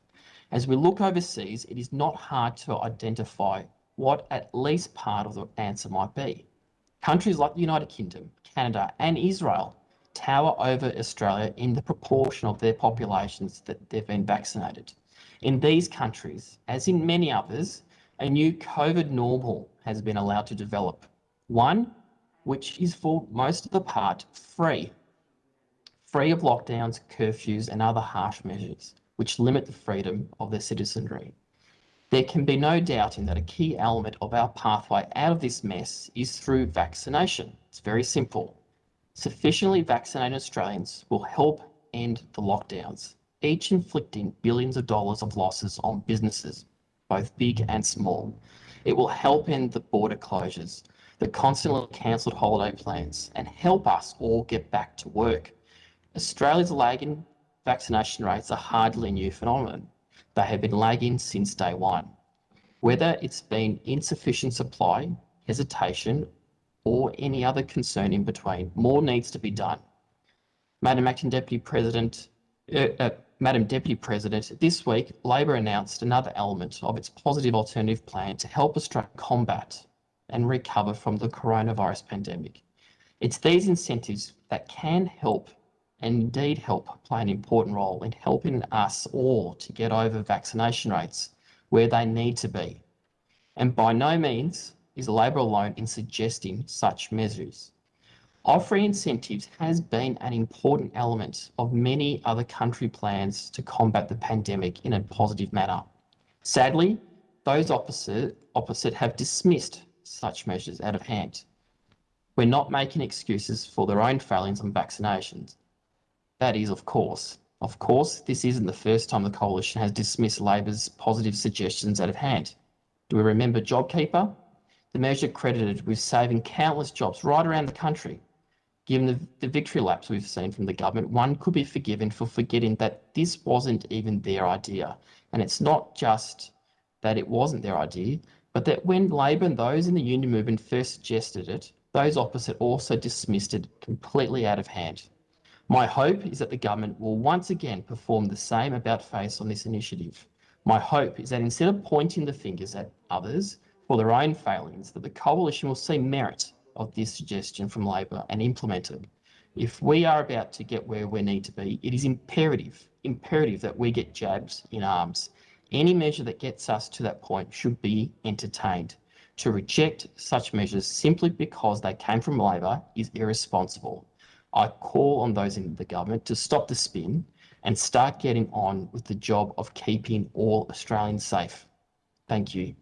S29: As we look overseas, it is not hard to identify what at least part of the answer might be. Countries like the United Kingdom, Canada and Israel tower over Australia in the proportion of their populations that they've been vaccinated. In these countries, as in many others, a new COVID normal has been allowed to develop. One which is for most of the part free, free of lockdowns, curfews and other harsh measures which limit the freedom of their citizenry. There can be no doubt in that a key element of our pathway out of this mess is through vaccination. It's very simple. Sufficiently vaccinated Australians will help end the lockdowns, each inflicting billions of dollars of losses on businesses, both big and small. It will help end the border closures, the constantly cancelled holiday plans, and help us all get back to work. Australia's lagging vaccination rates are hardly a new phenomenon. They have been lagging since day one. Whether it's been insufficient supply, hesitation, or any other concern in between, more needs to be done. Madam Acting Deputy President, uh, uh, Madam Deputy President, this week Labor announced another element of its positive alternative plan to help Australia combat and recover from the coronavirus pandemic. It's these incentives that can help and indeed help play an important role in helping us all to get over vaccination rates where they need to be. And by no means is Labor alone in suggesting such measures. Offering incentives has been an important element of many other country plans to combat the pandemic in a positive manner. Sadly, those opposite, opposite have dismissed such measures out of hand. We're not making excuses for their own failings on vaccinations. That is, of course. Of course, this isn't the first time the Coalition has dismissed Labor's positive suggestions out of hand. Do we remember JobKeeper? The measure credited with saving countless jobs right around the country. Given the, the victory laps we've seen from the government, one could be forgiven for forgetting that this wasn't even their idea. And it's not just that it wasn't their idea, but that when Labor and those in the union movement first suggested it, those opposite also dismissed it completely out of hand. My hope is that the government will once again perform the same about face on this initiative. My hope is that instead of pointing the fingers at others for their own failings, that the coalition will see merit of this suggestion from Labor and implement it. If we are about to get where we need to be, it is imperative, imperative that we get jabs in arms. Any measure that gets us to that point should be entertained. To reject such measures simply because they came from Labor is irresponsible. I call on those in the government to stop the spin and start getting on with the job of keeping all Australians safe. Thank you.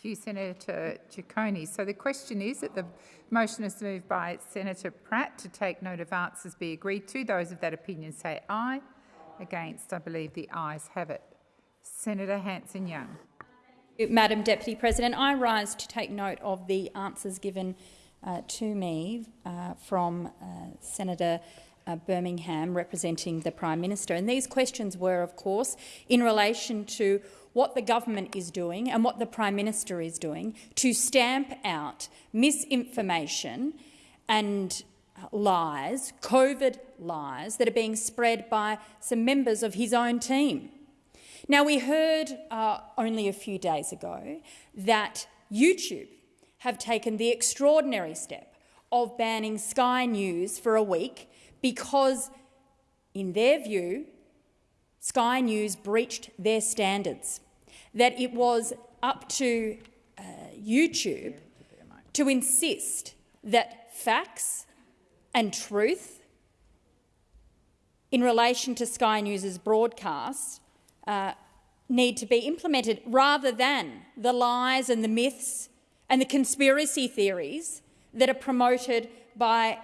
S24: Thank you, Senator Ciccone. So the question is that the motion is moved by Senator Pratt to take note of answers be agreed to. Those of that opinion say aye. Against, I believe the ayes have it. Senator Hanson-Young.
S10: Madam Deputy President, I rise to take note of the answers given uh, to me uh, from uh, Senator uh, Birmingham representing the Prime Minister. And these questions were, of course, in relation to what the government is doing and what the Prime Minister is doing to stamp out misinformation and lies, COVID lies, that are being spread by some members of his own team. Now, we heard uh, only a few days ago that YouTube have taken the extraordinary step of banning Sky News for a week because, in their view, Sky News breached their standards, that it was up to uh, YouTube to insist that facts and truth in relation to Sky News's broadcast uh, need to be implemented rather than the lies and the myths and the conspiracy theories that are promoted by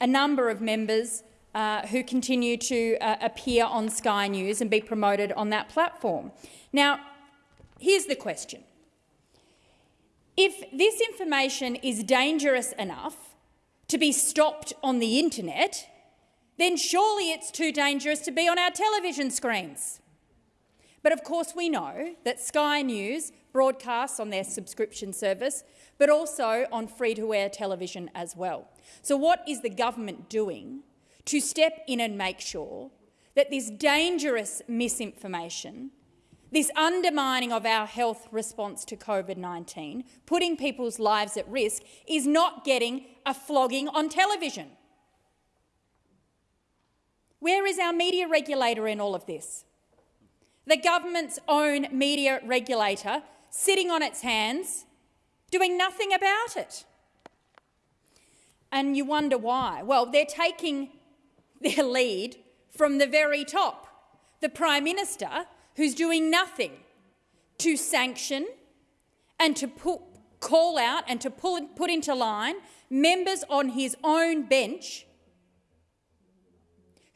S10: a number of members uh, who continue to uh, appear on Sky News and be promoted on that platform. Now, here's the question. If this information is dangerous enough to be stopped on the internet, then surely it's too dangerous to be on our television screens. But of course we know that Sky News broadcasts on their subscription service, but also on free-to-air television as well. So what is the government doing to step in and make sure that this dangerous misinformation this undermining of our health response to COVID-19, putting people's lives at risk, is not getting a flogging on television. Where is our media regulator in all of this? The government's own media regulator sitting on its hands, doing nothing about it. And you wonder why. Well, they're taking their lead from the very top. The Prime Minister who's doing nothing to sanction and to put, call out and to pull, put into line members on his own bench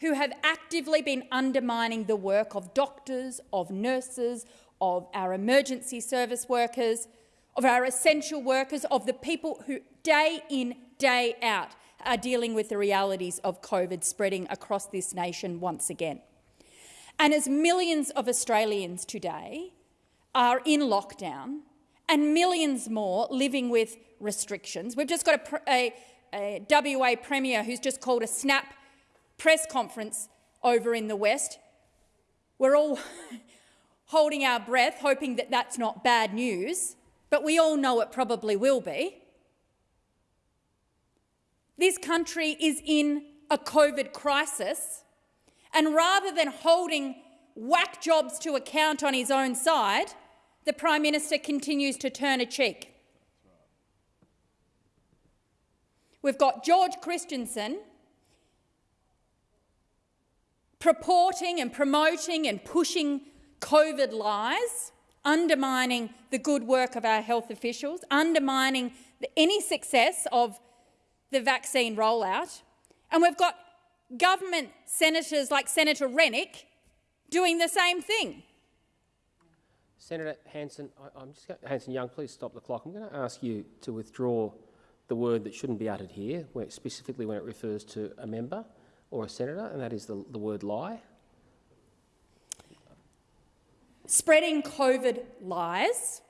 S10: who have actively been undermining the work of doctors, of nurses, of our emergency service workers, of our essential workers, of the people who day in, day out are dealing with the realities of COVID spreading across this nation once again. And as millions of Australians today are in lockdown and millions more living with restrictions, we've just got a, a, a WA Premier who's just called a snap press conference over in the West. We're all (laughs) holding our breath, hoping that that's not bad news, but we all know it probably will be. This country is in a COVID crisis and rather than holding whack jobs to account on his own side, the Prime Minister continues to turn a cheek. We've got George Christensen purporting and promoting and pushing COVID lies, undermining the good work of our health officials, undermining the, any success of the vaccine rollout. And we've got government senators like Senator Rennick doing the same thing.
S1: Senator Hanson, I, am just going, Hanson Young, please stop the clock. I'm going to ask you to withdraw the word that shouldn't be uttered here, where, specifically when it refers to a member or a senator, and that is the, the word lie.
S10: Spreading COVID lies.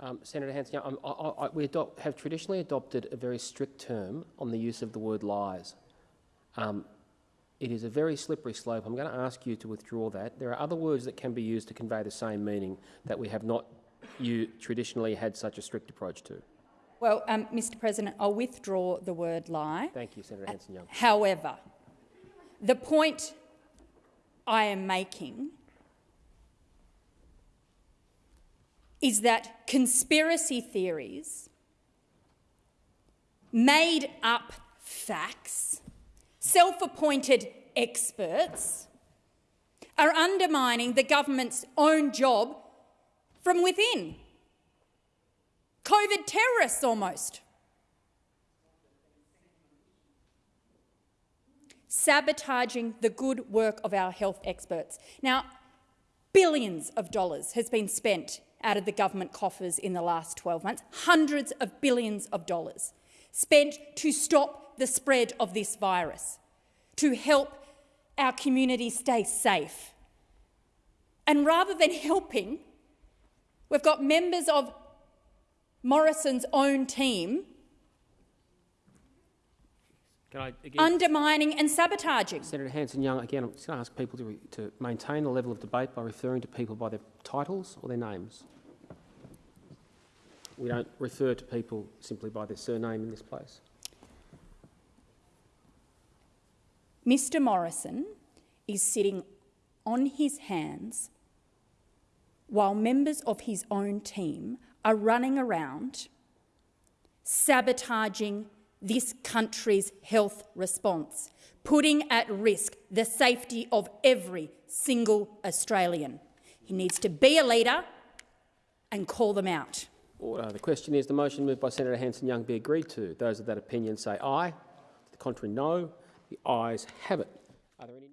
S1: Um, Senator Hanson, I, I, we adopt, have traditionally adopted a very strict term on the use of the word lies. Um, it is a very slippery slope. I'm going to ask you to withdraw that. There are other words that can be used to convey the same meaning that we have not you traditionally had such a strict approach to.
S10: Well, um, Mr President, I'll withdraw the word lie.
S1: Thank you, Senator Hanson-Young.
S10: However, the point I am making is that conspiracy theories, made up facts, self-appointed experts are undermining the government's own job from within. COVID terrorists almost. Sabotaging the good work of our health experts. Now, billions of dollars has been spent out of the government coffers in the last 12 months, hundreds of billions of dollars spent to stop the spread of this virus, to help our community stay safe. And rather than (laughs) helping, we've got members of Morrison's own team
S1: I, again,
S10: undermining and sabotaging.
S1: Senator Hanson-Young, again, I'm just going to ask people to, to maintain the level of debate by referring to people by their titles or their names. We don't refer to people simply by their surname in this place.
S10: Mr Morrison is sitting on his hands while members of his own team are running around sabotaging this country's health response, putting at risk the safety of every single Australian. He needs to be a leader and call them out.
S1: Order. Uh, the question is the motion moved by Senator Hanson-Young be agreed to. Those of that opinion say aye. To The Contrary, no. The ayes have it. Are there any